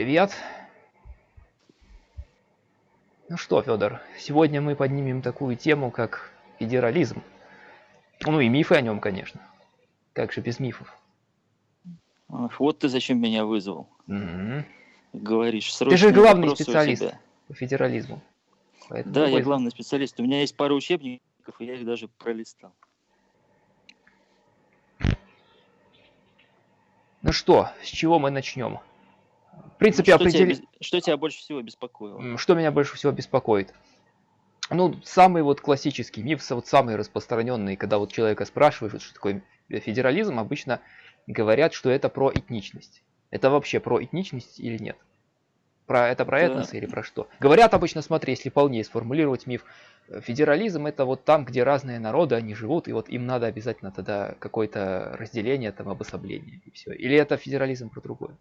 Привет. Ну что, Федор, сегодня мы поднимем такую тему, как федерализм. Ну и мифы о нем, конечно. Как же без мифов? Вот ты зачем меня вызвал. Угу. Говоришь, Ты же главный специалист по федерализму. Поэтому да, я главный специалист. У меня есть пара учебников, и я их даже пролистал. Ну что, с чего мы начнем? В принципе, что, определи... тебя, что тебя больше всего беспокоило? Что меня больше всего беспокоит? Ну, самый вот классический миф, вот самый распространенный, когда вот человека спрашивают, что такое федерализм, обычно говорят, что это про этничность. Это вообще про этничность или нет? Про это про этнос да. или про что? Говорят обычно, смотри, если полнее сформулировать миф, федерализм это вот там, где разные народы, они живут, и вот им надо обязательно тогда какое-то разделение, там обособление, и все. Или это федерализм про другое?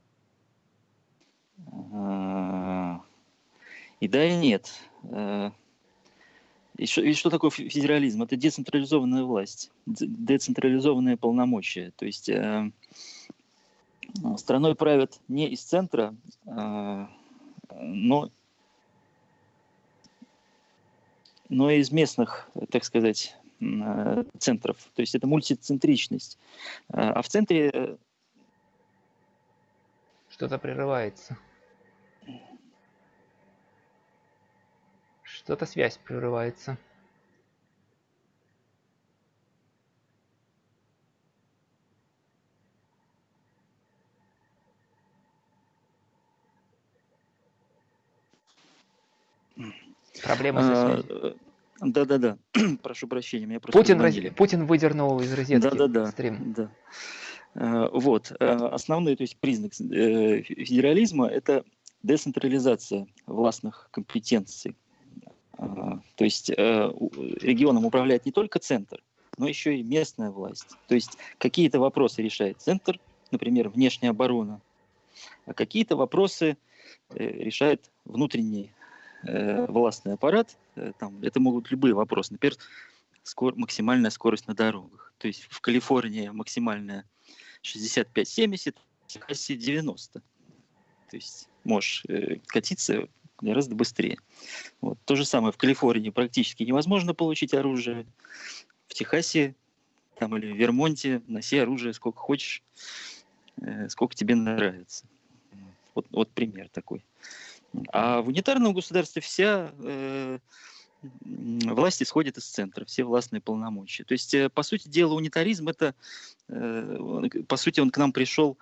И да, и нет. Э, и что, и что такое федерализм? Это децентрализованная власть, децентрализованные полномочия. То есть э, страной правят не из центра, э, но, но из местных, так сказать, э, центров. То есть это мультицентричность. Э, а в центре... Э, Что-то прерывается. Что-то связь прерывается. Проблема со а, связью. Да-да-да, прошу прощения, меня просто Путин, раз... Путин выдернул из розетки да-да-да, стрим. Да. А, вот, а, основной то есть, признак э, федерализма – это децентрализация властных компетенций. То есть э, регионом управляет не только центр, но еще и местная власть. То есть какие-то вопросы решает центр, например, внешняя оборона, а какие-то вопросы э, решает внутренний э, властный аппарат. Там, это могут любые вопросы. Например, скор, максимальная скорость на дорогах. То есть в Калифорнии максимальная 65-70, в Техасе 90. То есть можешь катиться гораздо быстрее. Вот. То же самое в Калифорнии практически невозможно получить оружие. В Техасе там, или в Вермонте носи оружие сколько хочешь, э, сколько тебе нравится. Вот, вот пример такой. А в унитарном государстве вся э, власть исходит из центра, все властные полномочия. То есть, э, по сути дела, унитаризм это, э, по сути, он к нам пришел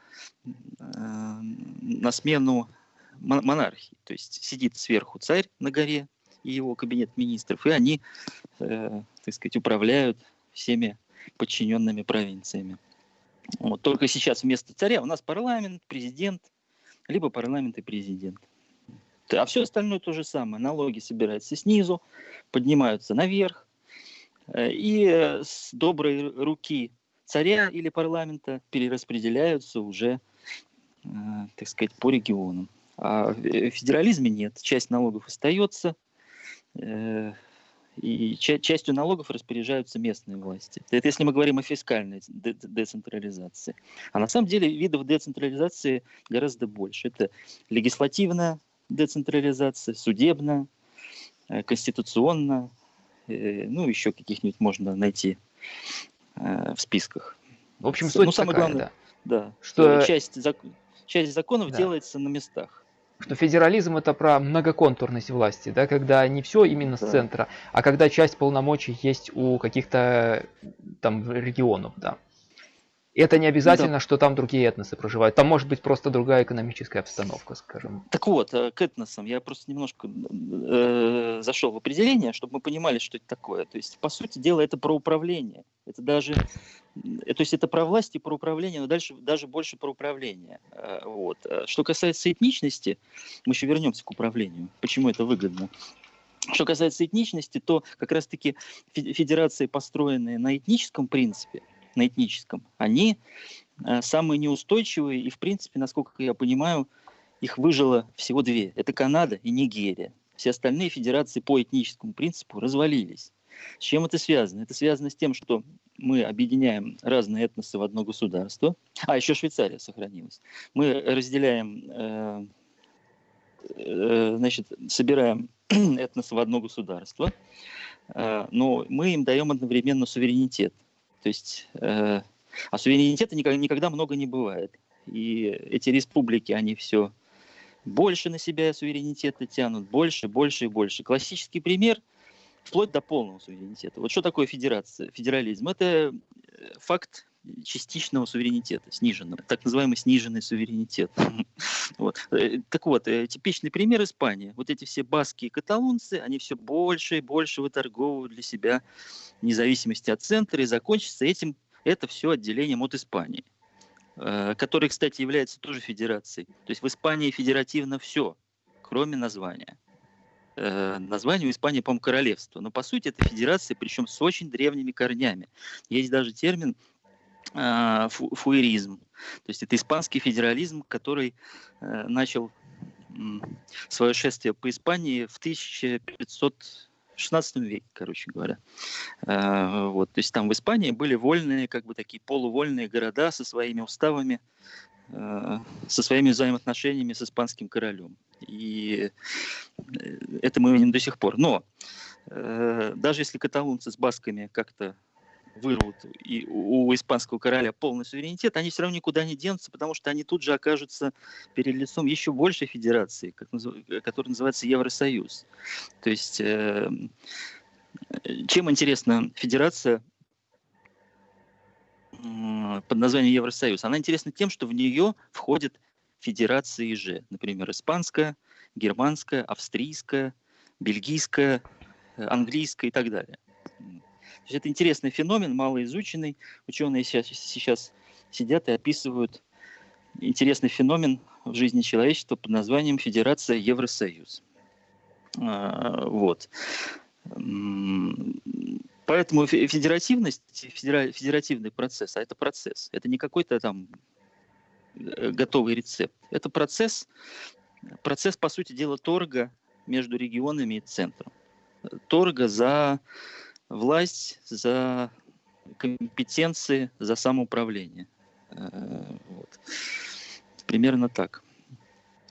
э, на смену монархии. То есть сидит сверху царь на горе и его кабинет министров, и они, э, так сказать, управляют всеми подчиненными провинциями. Вот. Только сейчас вместо царя у нас парламент, президент, либо парламент и президент. А все остальное то же самое. Налоги собираются снизу, поднимаются наверх, э, и с доброй руки царя или парламента перераспределяются уже, э, так сказать, по регионам. А в федерализме нет. Часть налогов остается, э, и частью налогов распоряжаются местные власти. Это если мы говорим о фискальной децентрализации. А на самом деле видов децентрализации гораздо больше. Это легислативная децентрализация, судебная, э, конституционная, э, ну, еще каких-нибудь можно найти в списках. В общем, суть ну, самое такая, главное, да, да что часть, часть законов да. делается на местах что федерализм это про многоконтурность власти, да, когда не все именно с центра, а когда часть полномочий есть у каких-то там регионов, да. Это не обязательно, да. что там другие этносы проживают. Там может быть просто другая экономическая обстановка, скажем. Так вот, э, к этносам я просто немножко э, зашел в определение, чтобы мы понимали, что это такое. То есть, по сути дела, это про управление. Это даже, э, то есть это про власть и про управление, но дальше даже больше про управление. Э, вот. Что касается этничности, мы еще вернемся к управлению. Почему это выгодно? Что касается этничности, то как раз-таки федерации, построенные на этническом принципе, на этническом, они э, самые неустойчивые, и, в принципе, насколько я понимаю, их выжило всего две. Это Канада и Нигерия. Все остальные федерации по этническому принципу развалились. С чем это связано? Это связано с тем, что мы объединяем разные этносы в одно государство. А, еще Швейцария сохранилась. Мы разделяем э, э, значит, собираем этнос в одно государство, э, но мы им даем одновременно суверенитет. То есть, э, а суверенитета никогда, никогда много не бывает. И эти республики, они все больше на себя суверенитета тянут, больше, больше и больше. Классический пример вплоть до полного суверенитета. Вот что такое федерация, федерализм? Это э, факт частичного суверенитета, сниженного, так называемый сниженный суверенитет. вот. Э, так вот, э, типичный пример Испании. Вот эти все баски и каталонцы, они все больше и больше выторговывают для себя независимости от центра, и закончится этим это все отделением от Испании. Э, который, кстати, является тоже федерацией. То есть в Испании федеративно все, кроме названия. Название у Испании, по-моему, королевство. Но по сути это федерация, причем с очень древними корнями. Есть даже термин э, фуэризм. То есть это испанский федерализм, который начал свое шествие по Испании в 1500 16 веке, короче говоря. А, вот, то есть там в Испании были вольные, как бы такие полувольные города со своими уставами, со своими взаимоотношениями с испанским королем. И э, это мы видим до сих пор. Но э, даже если каталунцы с басками как-то вырвут и у испанского короля полный суверенитет, они все равно никуда не денутся, потому что они тут же окажутся перед лицом еще большей федерации, как, которая называется Евросоюз. То есть, э, чем интересна федерация под названием Евросоюз? Она интересна тем, что в нее входят федерации же, например, испанская, германская, австрийская, бельгийская, э, английская и так далее есть это интересный феномен, малоизученный. Ученые сейчас, сейчас сидят и описывают интересный феномен в жизни человечества под названием Федерация Евросоюз. А, вот. Поэтому федеративность, федеративный процесс, а это процесс, это не какой-то там э, готовый рецепт. Это процесс, процесс, по сути дела, торга между регионами и центром. Торга за власть за компетенции, за самоуправление. Э, вот. Примерно так.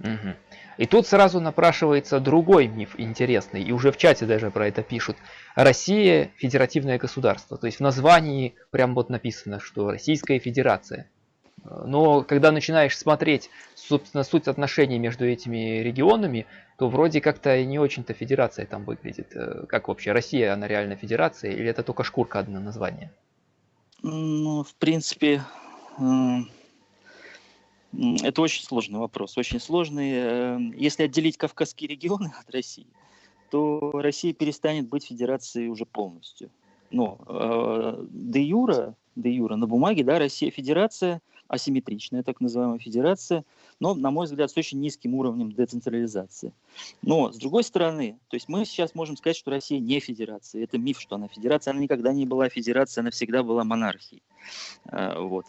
Угу. И тут сразу напрашивается другой миф интересный, и уже в чате даже про это пишут. Россия – федеративное государство. То есть в названии прям вот написано, что Российская Федерация. Но когда начинаешь смотреть, собственно, суть отношений между этими регионами, то вроде как-то не очень-то федерация там выглядит. Э, как вообще, Россия, она реально федерация или это только шкурка одно название? Ну, в принципе, это очень сложный вопрос, очень сложный. Э, если отделить Кавказские регионы от России, то Россия перестанет быть федерацией уже полностью. Но э, де юра, де юра на бумаге, да, Россия федерация – асимметричная, так называемая федерация, но, на мой взгляд, с очень низким уровнем децентрализации. Но, с другой стороны, то есть мы сейчас можем сказать, что Россия не федерация. Это миф, что она федерация. Она никогда не была федерацией, она всегда была монархией. А, вот.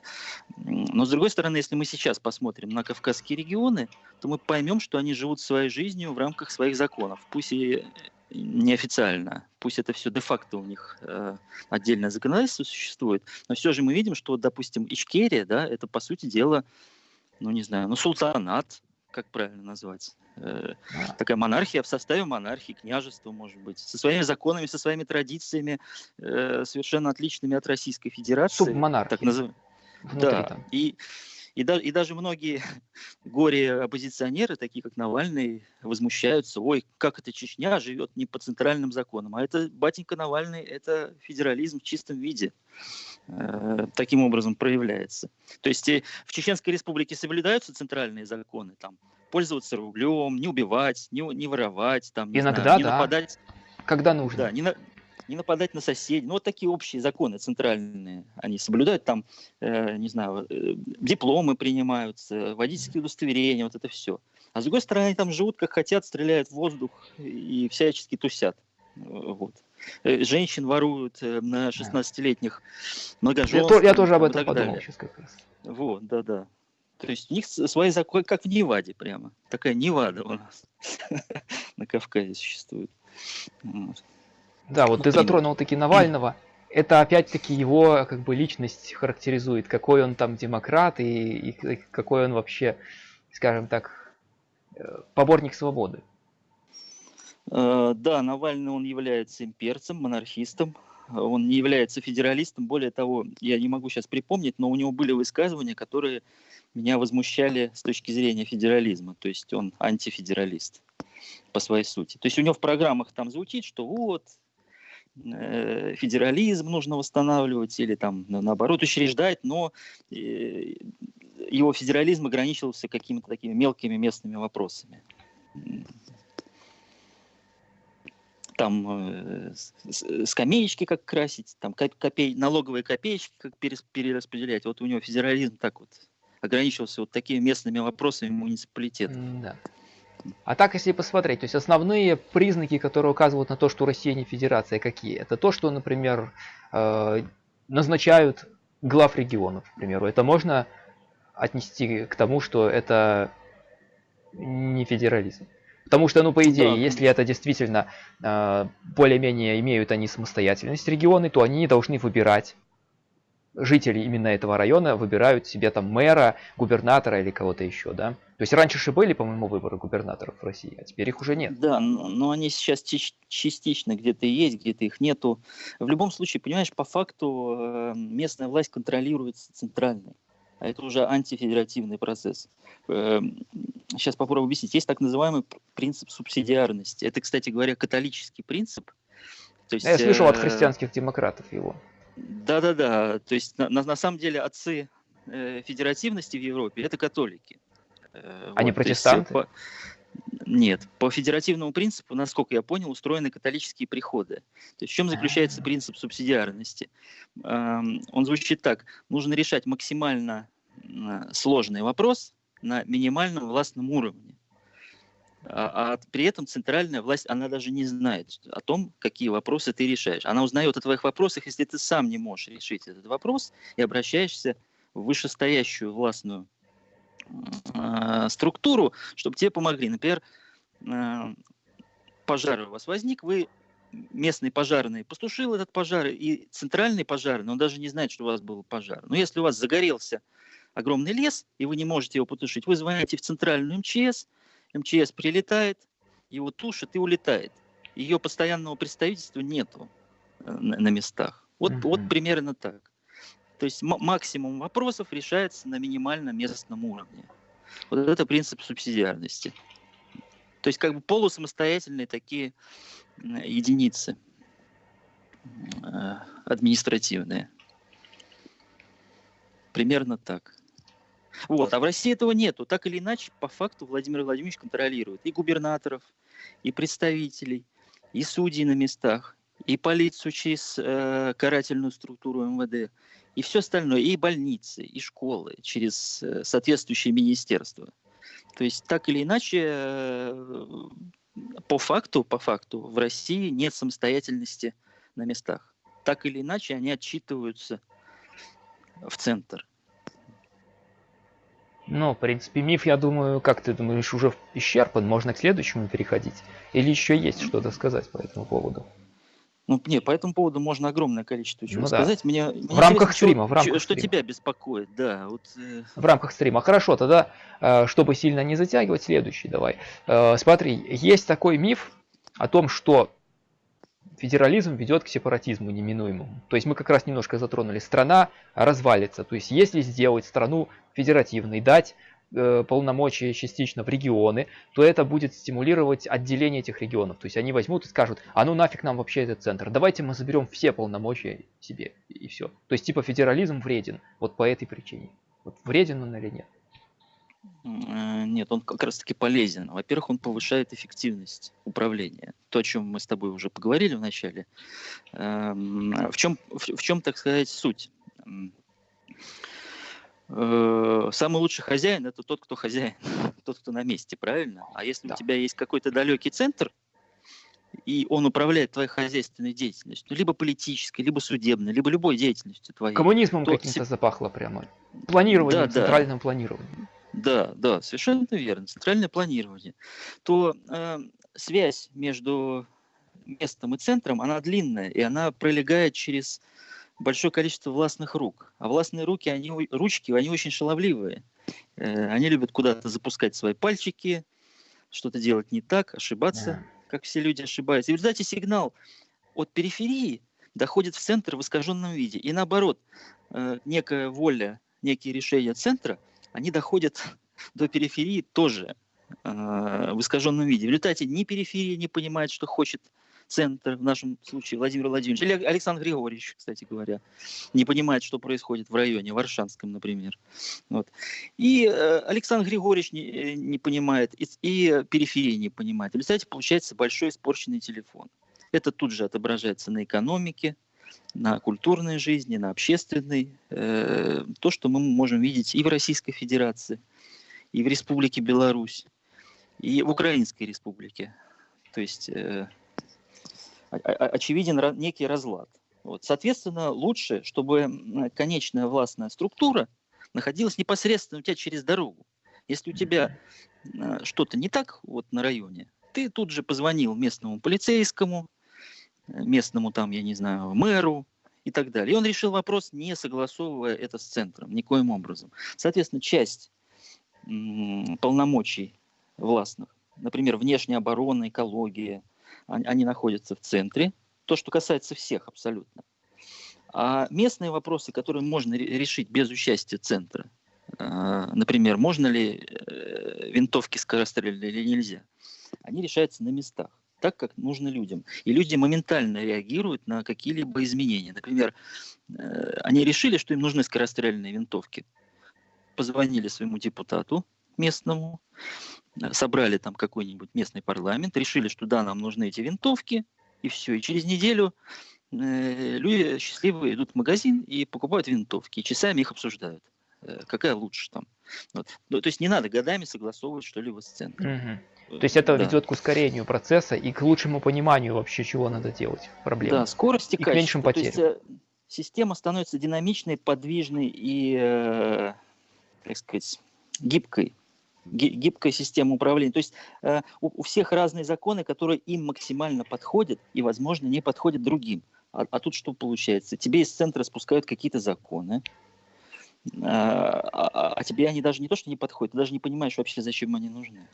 Но, с другой стороны, если мы сейчас посмотрим на Кавказские регионы, то мы поймем, что они живут своей жизнью в рамках своих законов. Пусть и неофициально, пусть это все де-факто у них э, отдельное законодательство существует, но все же мы видим, что, допустим, Ичкерия, да, это по сути дела, ну не знаю, ну султанат, как правильно назвать, э, такая монархия в составе монархии, княжества, может быть, со своими законами, со своими традициями, э, совершенно отличными от Российской Федерации. Субмонархия. Так называемая. Да, там. И да, и даже многие горе-оппозиционеры, такие как Навальный, возмущаются, ой, как это Чечня живет не по центральным законам. А это, батенька Навальный, это федерализм в чистом виде. Э, таким образом проявляется. То есть и в Чеченской республике соблюдаются центральные законы, там, пользоваться рублем, не убивать, не, не воровать, там, не Иногда, знаю, не да. нападать. Когда нужно. Да, не, на, не нападать на соседей. Ну, вот такие общие законы центральные они соблюдают. Там, э, не знаю, э, дипломы принимаются, водительские удостоверения, вот это все. А с другой стороны, они там живут как хотят, стреляют в воздух и всячески тусят. Вот. Э, женщин воруют э, на 16-летних многоженств. Я, я тоже об этом подумал далее. сейчас как раз. Вот, да-да. То есть у них свои законы, как в Неваде прямо. Такая Невада у нас на Кавказе существует. Да, вот ты затронул таки Навального. Это опять-таки его как бы личность характеризует, какой он там демократ и, и какой он вообще, скажем так, поборник свободы. Да, Навальный, он является имперцем, монархистом, он не является федералистом. Более того, я не могу сейчас припомнить, но у него были высказывания, которые меня возмущали с точки зрения федерализма. То есть он антифедералист по своей сути. То есть у него в программах там звучит, что вот э, федерализм нужно восстанавливать или там наоборот учреждать, но э, его федерализм ограничивался какими-то такими мелкими местными вопросами там э, скамеечки как красить, там копей, налоговые копеечки как перераспределять. Вот у него федерализм так вот ограничивался вот такими местными вопросами муниципалитета. Да. А так, если посмотреть, то есть основные признаки, которые указывают на то, что Россия не федерация, какие? Это то, что, например, э, назначают глав регионов, к примеру. Это можно отнести к тому, что это не федерализм. Потому что, ну, по идее, да. если это действительно э, более-менее имеют они самостоятельность регионы, то они должны выбирать жители именно этого района выбирают себе там мэра, губернатора или кого-то еще, да? То есть раньше же были, по-моему, выборы губернаторов в России, а теперь их уже нет. Да, но они сейчас частично где-то есть, где-то их нету. В любом случае, понимаешь, по факту э, местная власть контролируется центральной. А это уже антифедеративный процесс. Сейчас эм, попробую объяснить. Есть так называемый принцип субсидиарности. Это, кстати говоря, католический принцип. То есть, Я слышал от э, христианских демократов его. Да-да-да. То есть на, на самом деле отцы э, федеративности в Европе это католики. Э, Они вот, протестанты? Есть, нет, по федеративному принципу, насколько я понял, устроены католические приходы. То есть в чем заключается принцип субсидиарности? Эм, он звучит так. Нужно решать максимально сложный вопрос на минимальном властном уровне. А, а при этом центральная власть, она даже не знает о том, какие вопросы ты решаешь. Она узнает о твоих вопросах, если ты сам не можешь решить этот вопрос и обращаешься в вышестоящую властную э, структуру, чтобы тебе помогли. Например, э, пожар у вас возник, вы местный пожарный постушил этот пожар, и центральный пожарный, он даже не знает, что у вас был пожар. Но если у вас загорелся огромный лес, и вы не можете его потушить, вы звоните в центральную МЧС, МЧС прилетает, его тушит и улетает. Ее постоянного представительства нету э, на, на местах. Вот, uh-huh. вот примерно так. То есть максимум вопросов решается на минимальном местном уровне. Вот это принцип субсидиарности. То есть как бы полусамостоятельные такие единицы э, административные. Примерно так. Вот. А в России этого нету. Так или иначе, по факту Владимир Владимирович контролирует и губернаторов, и представителей, и судей на местах, и полицию через э, карательную структуру МВД, и все остальное, и больницы, и школы через э, соответствующие министерства. То есть так или иначе, э, по факту, по факту, в России нет самостоятельности на местах. Так или иначе, они отчитываются в центр. Ну, в принципе, миф, я думаю, как ты думаешь, уже исчерпан, можно к следующему переходить? Или еще есть что-то сказать по этому поводу? Ну, не, по этому поводу можно огромное количество чего ну, сказать. Да. Мне, в рамках стрима, в рамках что, стрима. тебя беспокоит, да. Вот, э... В рамках стрима. Хорошо, тогда, э, чтобы сильно не затягивать, следующий давай. Э, смотри, есть такой миф о том, что федерализм ведет к сепаратизму неминуемому. То есть мы как раз немножко затронули. Страна развалится. То есть если сделать страну федеративной, дать Э, полномочия частично в регионы, то это будет стимулировать отделение этих регионов. То есть они возьмут и скажут, а ну нафиг нам вообще этот центр, давайте мы заберем все полномочия себе и все. То есть типа федерализм вреден, вот по этой причине. Вот вреден он или нет? Э, нет, он как раз таки полезен. Во-первых, он повышает эффективность управления. То, о чем мы с тобой уже поговорили в начале. Эм, в чем, в чем так сказать, суть? Э, самый лучший хозяин это тот, кто хозяин, тот, кто на месте, правильно? А если да. у тебя есть какой-то далекий центр, и он управляет твоей хозяйственной деятельностью, либо политической, либо судебной, либо любой деятельностью твоей. Коммунизмом то... каким-то запахло прямо. Планированием, да, центральным да. планированием. Да, да, совершенно верно. Центральное планирование. То э, связь между местом и центром, она длинная, и она пролегает через большое количество властных рук. А властные руки, они, ручки, они очень шаловливые. Э, они любят куда-то запускать свои пальчики, что-то делать не так, ошибаться, Ага. как все люди ошибаются. И в результате сигнал от периферии доходит в центр в искаженном виде. И наоборот, э, некая воля, некие решения центра, они доходят до периферии тоже э, в искаженном виде. В результате ни периферия не понимает, что хочет центр, в нашем случае Владимир Владимирович, или Александр Григорьевич, кстати говоря, не понимает, что происходит в районе, Варшанском, например. Вот. И э, Александр Григорьевич не, э, не понимает, и, и периферия не понимает. В результате получается большой испорченный телефон. Это тут же отображается на экономике, на культурной жизни, на общественной. Э, то, что мы можем видеть и в Российской Федерации, и в Республике Беларусь, и в Украинской Республике. То есть э, очевиден некий разлад. Вот. Соответственно, лучше, чтобы конечная властная структура находилась непосредственно у тебя через дорогу. Если у тебя э, что-то не так вот на районе, ты тут же позвонил местному полицейскому, местному там, я не знаю, мэру и так далее. И он решил вопрос, не согласовывая это с центром никоим образом. Соответственно, часть полномочий властных, например, внешняя оборона, экология, они, находятся в центре. То, что касается всех абсолютно. А местные вопросы, которые можно ре- решить без участия центра, э, например, можно ли э, винтовки скорострельные или нельзя, они решаются на местах, так как нужно людям. И люди моментально реагируют на какие-либо изменения. Например, э, они решили, что им нужны скорострельные винтовки. Позвонили своему депутату местному, э, собрали там какой-нибудь местный парламент, решили, что да, нам нужны эти винтовки, и все. И через неделю э, люди счастливые идут в магазин и покупают винтовки, и часами их обсуждают. Какая лучше там. Вот. Ну, То есть не надо годами согласовывать что-либо с центром. Мгм. То есть это Да. ведет к ускорению процесса и к лучшему пониманию вообще, чего надо делать, проблемы. Да, скорость и, И к меньшим качество. То есть, э, система становится динамичной, подвижной и, э, так сказать, гибкой. Ги- Гибкая система управления. То есть э, у, у всех разные законы, которые им максимально подходят и, возможно, не подходят другим. А, а тут что получается? Тебе из центра спускают какие-то законы, э, а, а- а тебе они даже не то, что не подходят, ты даже не понимаешь вообще, зачем они нужны.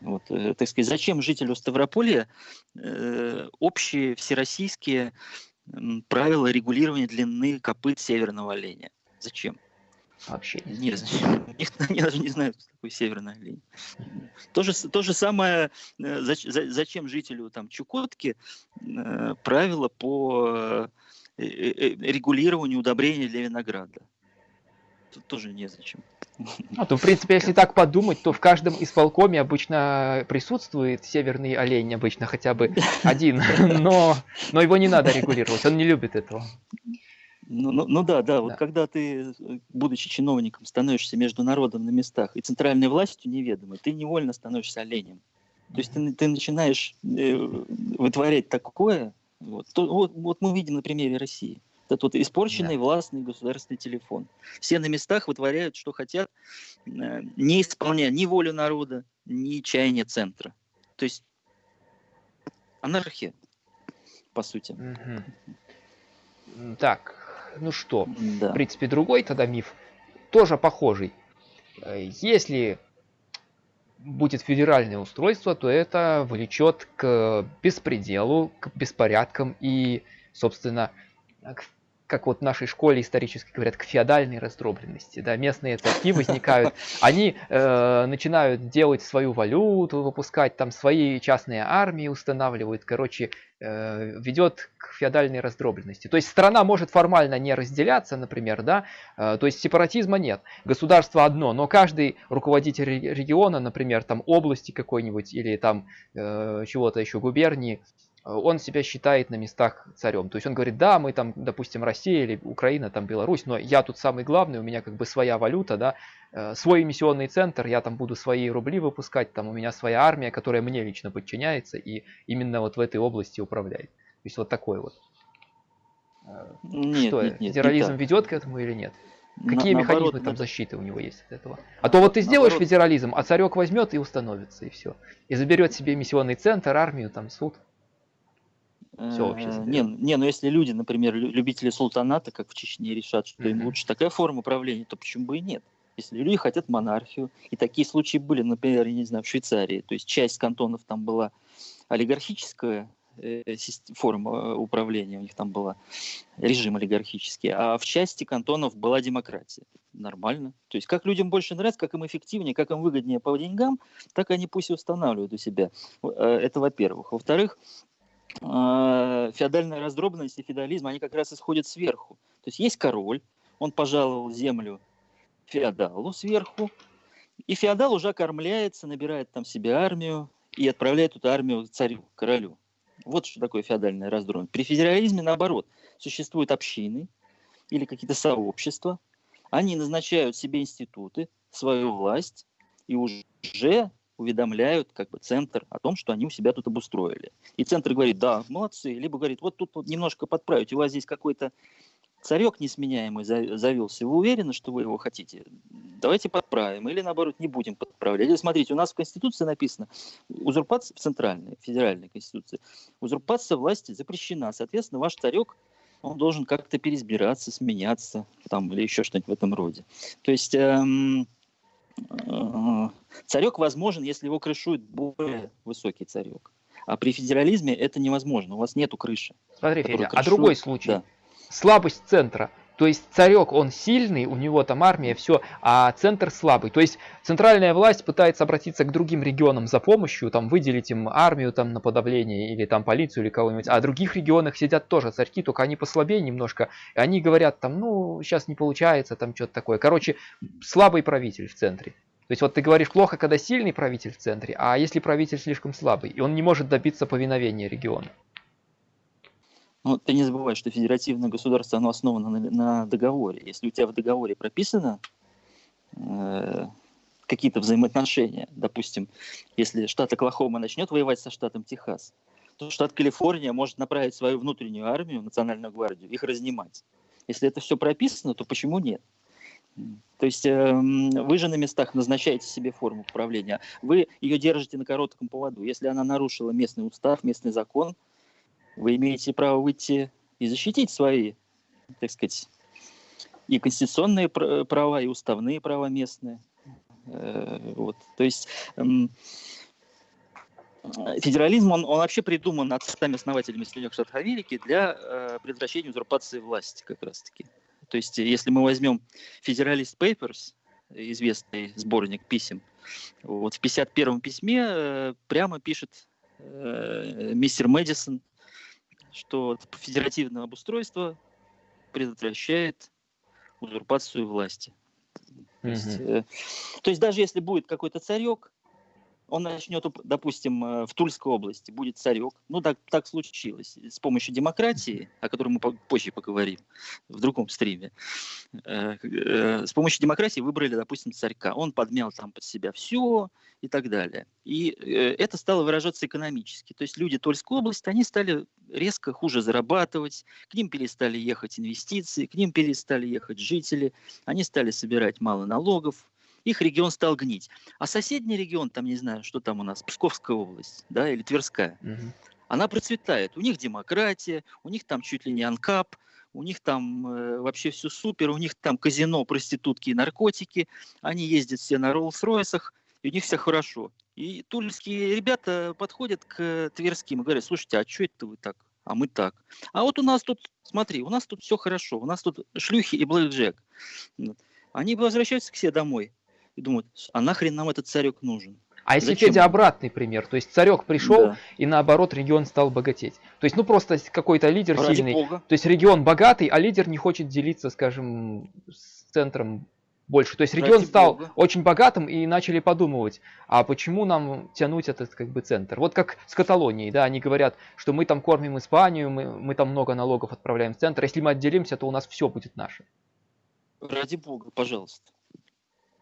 Вот, э, так сказать, зачем жителю Ставрополья э, общие всероссийские правила регулирования длины копыт северного оленя? Зачем? Вообще не Нет, знаю. никто- они даже не знают, что такое северный олень. То же, то же самое, э, зач- за- зачем жителю там Чукотки э, правила по э, регулированию удобрения для винограда? Тут тоже незачем. А то, в принципе, если так подумать, то в каждом исполкоме обычно присутствует северный олень, обычно хотя бы один, но, но его не надо регулировать, он не любит этого. Ну, ну, ну да, да, вот Да. когда ты, будучи чиновником, становишься между народом на местах и центральной властью неведомой, ты невольно становишься оленем. То есть ты, ты начинаешь э, вытворять такое, вот, то- вот, вот мы видим на примере России. Этот вот испорченный властный государственный телефон. Все на местах вытворяют, что хотят, э, не исполняя ни волю народа, ни чаяния центра. То есть анархия, по сути. Так, ну что, Да. в принципе, другой тогда миф, тоже похожий. Э, Если будет федеральное устройство, то это влечет к беспределу, к беспорядкам и, собственно, к- как вот в нашей школе исторически говорят, к феодальной раздробленности. Да, местные царьки возникают, они э, начинают делать свою валюту, выпускать там свои частные армии, устанавливают, короче, э, ведет к феодальной раздробленности. То есть страна может формально не разделяться, например, да, э, то есть сепаратизма нет. Государство одно, но каждый руководитель ре- региона, например, там области какой-нибудь или там э, чего-то еще губернии, он себя считает на местах царем. То есть он говорит, да, мы там, допустим, Россия или Украина, там Беларусь, но я тут самый главный, у меня как бы своя валюта, да, э, свой эмиссионный центр, я там буду свои рубли выпускать, там у меня своя армия, которая мне лично подчиняется и именно вот в этой области управляет. То есть вот такой вот. Э, Нет, Что, нет, нет, не федерализм так. ведет к этому или нет? На- Какие наоборот, механизмы там на- защиты у него есть от этого? А то вот ты сделаешь Наоборот. федерализм, а царек возьмет и установится, и все. И заберет себе миссионный центр, армию, там суд. Всё вообще Э. Не, не, ну если люди, например, лю- любители султаната, как в Чечне, решат, что им лучше такая форма управления, то почему бы и нет? если люди хотят монархию, и такие случаи были, например, я не знаю, в Швейцарии, то есть часть кантонов там была олигархическая, Э, форма управления, у них там была режим олигархический, а в части кантонов была демократия. Нормально. То есть как людям больше нравится, как им эффективнее, как им выгоднее по деньгам, так они пусть и устанавливают у себя. Э, это во-первых. Во-вторых, э, феодальная раздробленность и феодализм, они как раз исходят сверху. То есть есть король, он пожаловал землю феодалу сверху, и феодал уже окормляется, набирает там себе армию и отправляет эту армию царю, королю. Вот что такое феодальная раздробленность. При федерализме, наоборот, существуют общины или какие-то сообщества. Они назначают себе институты, свою власть и уже уведомляют как бы центр о том, что они у себя тут обустроили. И центр говорит, да, молодцы, либо говорит, вот тут вот немножко подправить, у вас здесь какой-то царек несменяемый завелся, вы уверены, что вы его хотите? Давайте подправим, или наоборот не будем подправлять. Или смотрите, у нас в Конституции написано, узурпация, в центральной, федеральной Конституции, узурпация власти запрещена, соответственно, ваш царек он должен как-то переизбираться, сменяться, там, или еще что-нибудь в этом роде. То есть эм, царек возможен, если его крышует более высокий царек. А при федерализме это невозможно, у вас нету крыши. Смотри, Федя, крышует, а другой случай. Да слабость центра. То есть царек, он сильный, у него там армия, все, а центр слабый. То есть центральная власть пытается обратиться к другим регионам за помощью, там выделить им армию там на подавление или там полицию или кого-нибудь. А в других регионах сидят тоже царьки, только они послабее немножко. И они говорят там, ну, сейчас не получается, там что-то такое. Короче, слабый правитель в центре. То есть вот ты говоришь плохо, когда сильный правитель в центре, а если правитель слишком слабый, и он не может добиться повиновения региона. Ну, ты не забывай, что федеративное государство, оно основано на, на договоре. Если у тебя в договоре прописано э, какие-то взаимоотношения, допустим, если штат Оклахома начнет воевать со штатом Техас, то штат Калифорния может направить свою внутреннюю армию, национальную гвардию, их разнимать. Если это все прописано, то почему нет? То есть э, вы же на местах назначаете себе форму управления, вы ее держите на коротком поводу. Если она нарушила местный устав, местный закон – вы имеете право выйти и защитить свои, так сказать, и конституционные права, и уставные права местные. Э, вот. То есть федерализм, он, он вообще придуман отцами-основателями Соединенных Штатов Америки для э, предотвращения узурпации власти как раз-таки. То есть если мы возьмем Federalist Papers, известный сборник писем, вот в 51-м письме э, прямо пишет э, мистер Мэдисон, что федеративное обустройство предотвращает узурпацию власти. То, есть, э, то есть даже если будет какой-то царек, он начнет, допустим, э, в Тульской области будет царек. Ну, так, так случилось. С помощью демократии, о которой мы позже поговорим в другом стриме, э, э, с помощью демократии выбрали, допустим, царька. Он подмял там под себя все и так далее. И это стало выражаться экономически. То есть люди Тульской области, они стали резко хуже зарабатывать, к ним перестали ехать инвестиции, к ним перестали ехать жители, они стали собирать мало налогов, их регион стал гнить. А соседний регион, там не знаю, что там у нас, Псковская область, да, или Тверская, угу. она процветает. У них демократия, у них там чуть ли не анкап, у них там э, вообще все супер, у них там казино, проститутки и наркотики, они ездят все на Роллс-Ройсах, и у них все хорошо. И тульские ребята подходят к тверским и говорят, слушайте, а что это вы так? А мы так. А вот у нас тут, смотри, у нас тут все хорошо, у нас тут шлюхи и блэкджек. Они возвращаются к себе домой и думают, а нахрен нам этот царек нужен? А если Зачем? Федя обратный пример, то есть царек пришел да. и наоборот регион стал богатеть. То есть ну просто какой-то лидер Ради сильный, Бога. то есть регион богатый, а лидер не хочет делиться, скажем, с центром больше. То есть регион Ради стал Бога. очень богатым и начали подумывать, а почему нам тянуть этот как бы центр? Вот как с Каталонией, да, они говорят, что мы там кормим Испанию, мы, мы там много налогов отправляем в центр, если мы отделимся, то у нас все будет наше. Ради Бога, пожалуйста.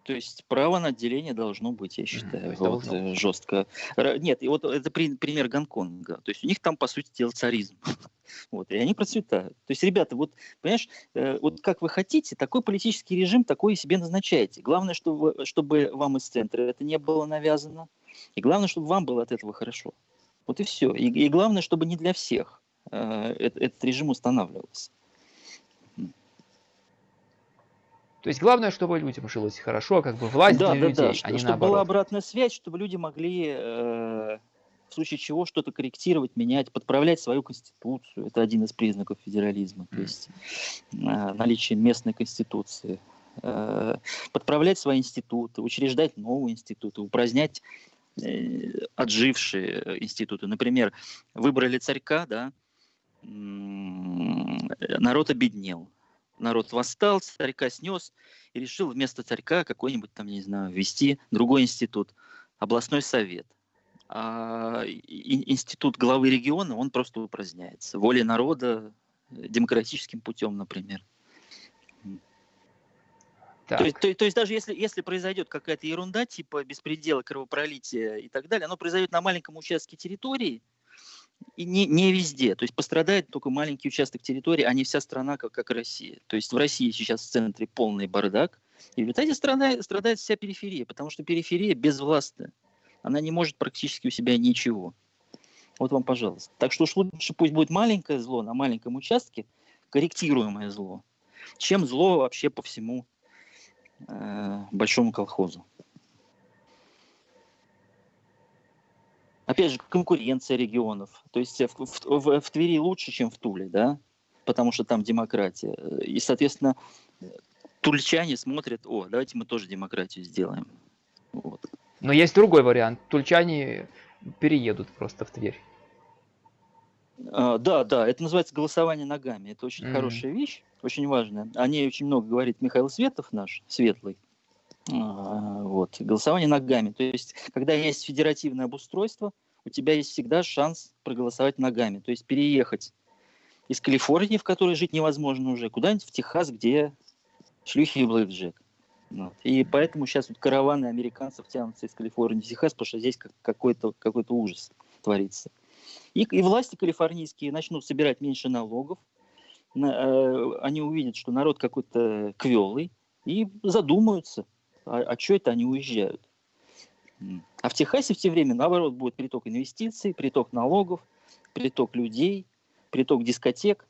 То есть право на отделение должно быть, я считаю, mm, вот, должно. жестко. Нет, и вот это пример Гонконга. То есть у них там, по сути дела, царизм. вот, и они процветают. То есть, ребята, вот, понимаешь, э, вот как вы хотите, такой политический режим, такой себе назначаете. Главное, чтобы, чтобы вам из центра это не было навязано. И главное, чтобы вам было от этого хорошо. Вот и все. И, и главное, чтобы не для всех э, этот, этот режим устанавливался. То есть главное, чтобы людям жилось хорошо, как бы власть Да, для да, людей, да, а не чтобы была наоборот. обратная связь, чтобы люди могли э, в случае чего что-то корректировать, менять, подправлять свою конституцию. Это один из признаков федерализма, то Мгм. есть э, наличие местной конституции. Э, подправлять свои институты, учреждать новые институты, упразднять э, отжившие э, институты. Например, выбрали царька, да, народ обеднел. Народ восстал, царька снес и решил вместо царька какой-нибудь там, не знаю, ввести другой институт, областной совет. А институт главы региона, он просто упраздняется. Волей народа, э, демократическим путем, например. Так, То есть, то, то есть даже если, если произойдет какая-то ерунда, типа беспредела, кровопролития и так далее, оно произойдет на маленьком участке территории и не, не везде. То есть пострадает только маленький участок территории, а не вся страна, как, как Россия. То есть в России сейчас в центре полный бардак, и в результате страдает, страдает вся периферия, потому что периферия безвластная. Она не может практически у себя ничего. Вот вам, пожалуйста. Так что уж лучше пусть будет маленькое зло на маленьком участке, корректируемое зло, чем зло вообще по всему э, большому колхозу. Опять же, конкуренция регионов. То есть в, в- в- в Твери лучше, чем в Туле, да? Потому что там демократия. И, соответственно, тульчане смотрят, о, давайте мы тоже демократию сделаем. Вот. но есть другой вариант. Тульчане переедут просто в Тверь. А, да, да, это называется голосование ногами. Это очень Мгм. хорошая вещь, очень важная. О ней очень много говорит Михаил Светов наш, Светлый. А, Вот, голосование ногами. То есть, когда есть федеративное обустройство, у тебя есть всегда шанс проголосовать ногами. То есть переехать из Калифорнии, в которой жить невозможно уже, куда-нибудь в Техас, где шлюхи и блэкджек. Вот. И поэтому сейчас вот караваны американцев тянутся из Калифорнии в Техас, потому что здесь как- какой-то какой ужас творится. И, и власти калифорнийские начнут собирать меньше налогов, на- э, они увидят, что народ какой-то квелый, и задумаются, а, что это они уезжают. А в Техасе в те время, наоборот, будет приток инвестиций, приток налогов, приток людей, приток дискотек.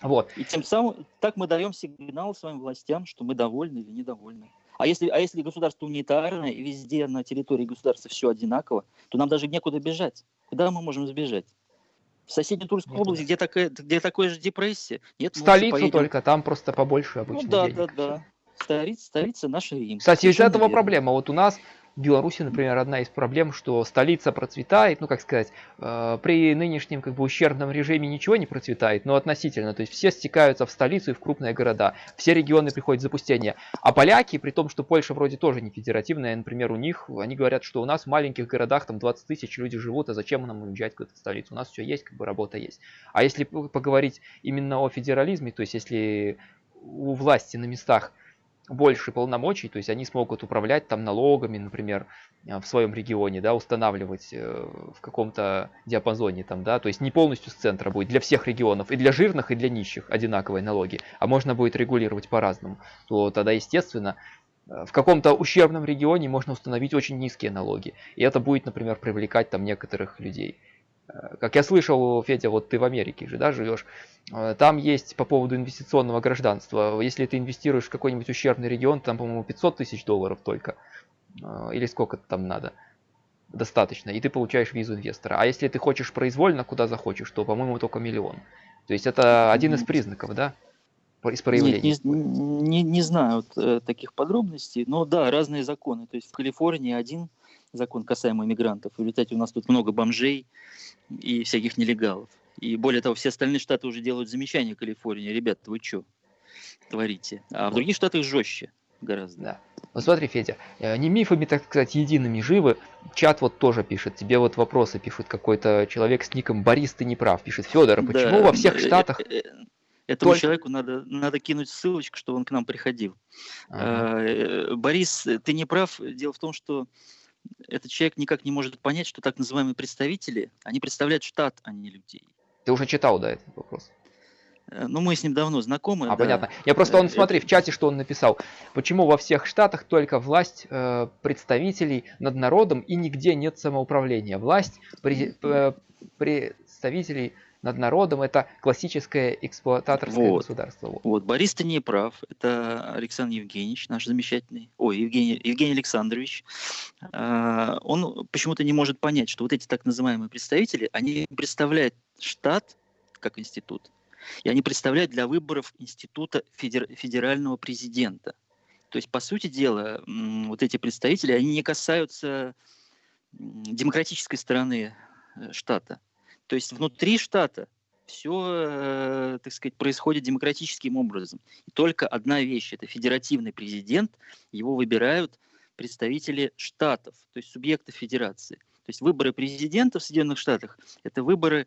Вот. И тем самым так мы даем сигнал своим властям, что мы довольны или недовольны. А если, а если государство унитарное и везде на территории государства все одинаково, то нам даже некуда бежать. Куда мы можем сбежать? В соседней Тульской Некуда. области, где, такая, где такая же депрессия, нет, столицу только, там просто побольше Ну обычно да, денег. да, да. Столица, столица наша Рим. Кстати, из этого верно. проблема. Вот у нас в Беларуси, например, одна из проблем, что столица процветает, ну как сказать, э, при нынешнем как бы ущербном режиме ничего не процветает, но относительно, то есть все стекаются в столицу и в крупные города, все регионы приходят в запустение. А поляки, при том, что Польша вроде тоже не федеративная, например, у них, они говорят, что у нас в маленьких городах там 20 тысяч люди живут, а зачем нам уезжать в эту столицу? У нас все есть, как бы работа есть. А если поговорить именно о федерализме, то есть если у власти на местах больше полномочий, то есть они смогут управлять там налогами, например, э, в своем регионе, да, устанавливать э, в каком-то диапазоне там, да, то есть не полностью с центра будет для всех регионов, и для жирных, и для нищих одинаковые налоги, а можно будет регулировать по-разному, то тогда, естественно, э, в каком-то ущербном регионе можно установить очень низкие налоги, и это будет, например, привлекать там некоторых людей. Э, Как я слышал, Федя, вот ты в Америке же, да, живешь, Э, Там есть по поводу инвестиционного гражданства. Если ты инвестируешь в какой-нибудь ущербный регион, там, по-моему, 500 тысяч долларов только. Э, Или сколько там надо. Достаточно. И ты получаешь визу инвестора. А если ты хочешь произвольно, куда захочешь, то, по-моему, только миллион. То есть это один из признаков, да? Из Нет, проявления. не, не, не знаю вот, э, таких подробностей, но да, разные законы. То есть в Калифорнии один закон касаемый мигрантов. В результате у нас тут много бомжей и всяких нелегалов. И более того, все остальные штаты уже делают замечания Калифорнии. Ребята, вы что творите? А в других штатах жестче гораздо. Да. Вот смотри, Федя, э, не мифами, так сказать, едиными живы. Чат вот тоже пишет. Тебе вот вопросы пишет какой-то человек с ником Борис, ты не прав. Пишет Федор, а почему Да, во всех э, штатах... э, э, Этому только- человеку надо, надо кинуть ссылочку, чтобы он к нам приходил. Ага. Э, Борис, ты не прав. Дело в том, что этот человек никак не может понять, что так называемые представители, они представляют штат, а не людей. Ты уже читал, да, этот вопрос? Э, Ну, мы с ним давно знакомы. А, да. понятно. Я просто, он, Э, смотри, в чате, что он написал. Почему во всех штатах только власть э, представителей над народом и нигде нет самоуправления? Власть при- э, представителей над народом. Это классическое эксплуататорское Вот. государство. Вот, Борис, ты не прав. Это Александр Евгеньевич, наш замечательный. Ой, Евгений, Евгений Александрович. А, Он почему-то не может понять, что вот эти так называемые представители, они представляют штат как институт, и они представляют для выборов института федер- федерального президента. То есть, по сути дела, вот эти представители, они не касаются демократической стороны э, штата. То есть внутри штата все, так сказать, происходит демократическим образом. И только одна вещь – это федеративный президент, его выбирают представители штатов, то есть субъектов федерации. То есть выборы президента в Соединенных Штатах – это выборы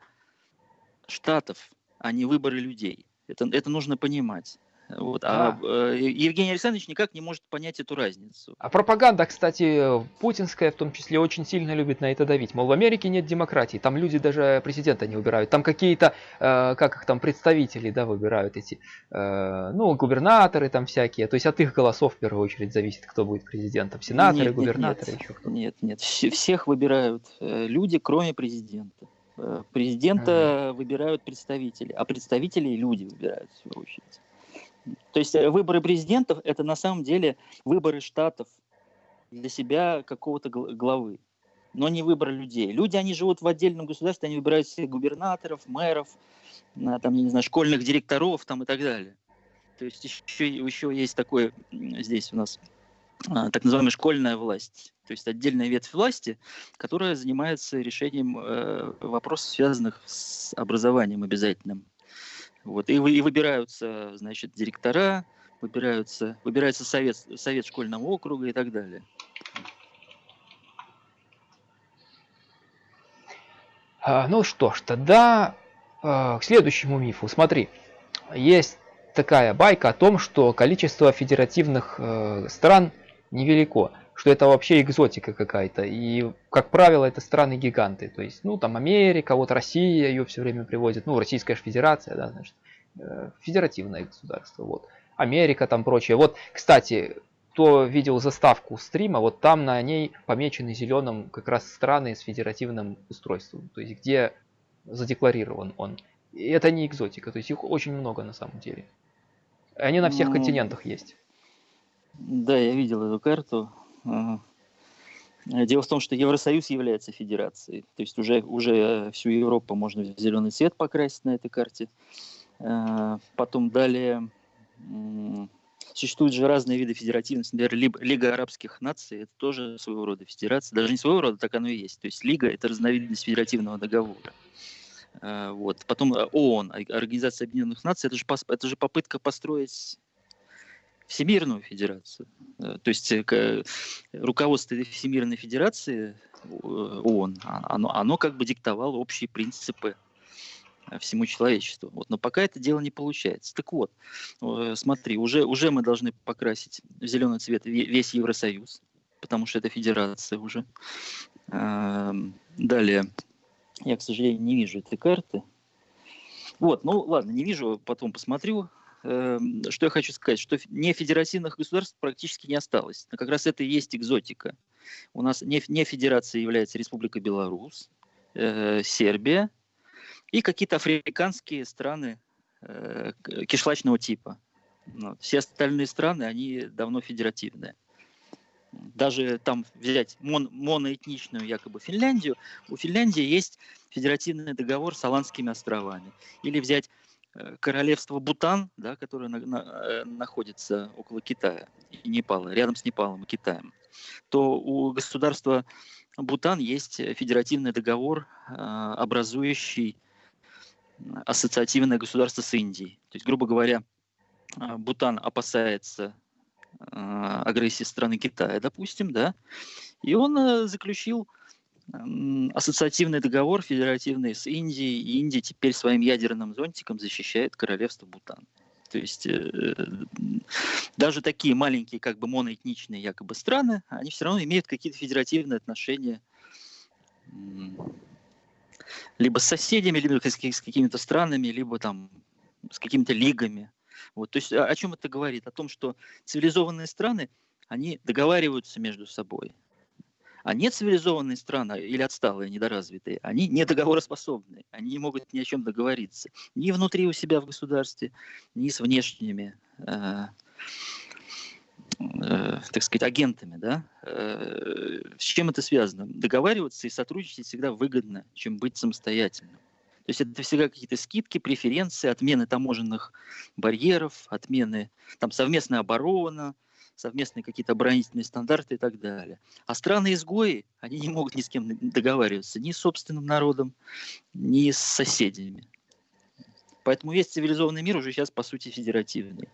штатов, а не выборы людей. Это, это нужно понимать. Вот. А, э, Евгений Александрович никак не может понять эту разницу. А пропаганда, кстати, путинская в том числе, очень сильно любит на это давить. Мол, в Америке нет демократии, там люди даже президента не выбирают. Там какие-то, э, как их там, представители, да, выбирают эти, э, ну, губернаторы там всякие. То есть от их голосов в первую очередь зависит, кто будет президентом. Сенаторы, Нет, нет, губернаторы, нет. еще кто-то. Нет, нет, все- всех выбирают э, люди, кроме президента. Э, Президента выбирают представители, а представителей люди выбирают в свою очередь. То есть э, выборы президентов это на самом деле выборы штатов для себя какого-то гл- главы, но не выбор людей. Люди, они живут в отдельном государстве, они выбирают себе губернаторов, мэров, там, я не знаю, школьных директоров там, и так далее. То есть еще, еще есть такое здесь у нас а, так называемая школьная власть, то есть отдельная ветвь власти, которая занимается решением э, вопросов, связанных с образованием обязательным. Вот. И, и выбираются, значит, директора, выбираются, выбирается совет, совет школьного округа и так далее. А, ну что ж, тогда а, к следующему мифу. Смотри, есть такая байка о том, что количество федеративных э, стран невелико, что это вообще экзотика какая-то. И, как правило, это страны-гиганты. То есть, ну, там Америка, вот Россия ее все время приводит. Ну, Российская же Федерация, да, значит, э, федеративное государство, вот. Америка там прочее. Вот, кстати, кто видел заставку стрима, вот там на ней помечены зеленым как раз страны с федеративным устройством, то есть где задекларирован он. И это не экзотика, то есть их очень много на самом деле. Они на всех Ну, континентах есть. Да, я видел эту карту. Дело в том, что Евросоюз является федерацией. То есть уже, уже всю Европу можно в зеленый цвет покрасить на этой карте. Э, Потом далее существуют же разные виды федеративности. Например, Лига арабских наций – это тоже своего рода федерация. Даже не своего рода, так оно и есть. То есть Лига – это разновидность федеративного договора. Э, Вот. Потом э, ООН, Организация Объединенных Наций, это же, это же попытка построить Всемирную Федерацию. Э, То есть э, к- руководство Всемирной Федерации э, ООН, а- оно, оно как бы диктовало общие принципы э, всему человечеству. Вот. Но пока это дело не получается. Так вот, э, смотри, уже, уже мы должны покрасить в зеленый цвет ве- весь Евросоюз, потому что это федерация уже. Эм, Далее, я, к сожалению, не вижу этой карты. Вот, ну ладно, не вижу, потом посмотрю. Эм, Что я хочу сказать, что нефедеративных государств практически не осталось. Как раз это и есть экзотика. У нас не, федерацией является Республика Беларусь, э, Сербия и какие-то африканские страны э, кишлачного типа. Все остальные страны, они давно федеративные. Даже там взять мон- моноэтничную якобы Финляндию, у Финляндии есть федеративный договор с Аландскими островами. Или взять королевство Бутан, да, которое на- на- э, находится около Китая и Непала, рядом с Непалом и Китаем, то у государства Бутан есть э, федеративный договор, э, образующий ассоциативное государство с Индией. То есть, грубо говоря, э, Бутан опасается э, агрессии страны Китая, допустим, да, и он э, заключил ассоциативный договор федеративный с Индией, и Индия теперь своим ядерным зонтиком защищает королевство Бутан. То есть э, даже такие маленькие, как бы моноэтничные якобы страны, они все равно имеют какие-то федеративные отношения либо с соседями, либо с, каки- с какими-то странами, либо там с какими-то лигами. Вот, то есть о чем это говорит? О том, что цивилизованные страны, они договариваются между собой. А нецивилизованные страны или отсталые, недоразвитые, они недоговороспособны, они не могут ни о чем договориться. Ни внутри у себя в государстве, ни с внешними, э, э, так сказать, агентами. Да? Э, с чем это связано? Договариваться и сотрудничать всегда выгодно, чем быть самостоятельным. То есть это всегда какие-то скидки, преференции, отмены таможенных барьеров, отмены там, совместная оборона, совместные какие-то оборонительные стандарты и так далее. А страны-изгои, они не могут ни с кем договариваться, ни с собственным народом, ни с соседями. Поэтому весь цивилизованный мир уже сейчас, по сути, федеративный.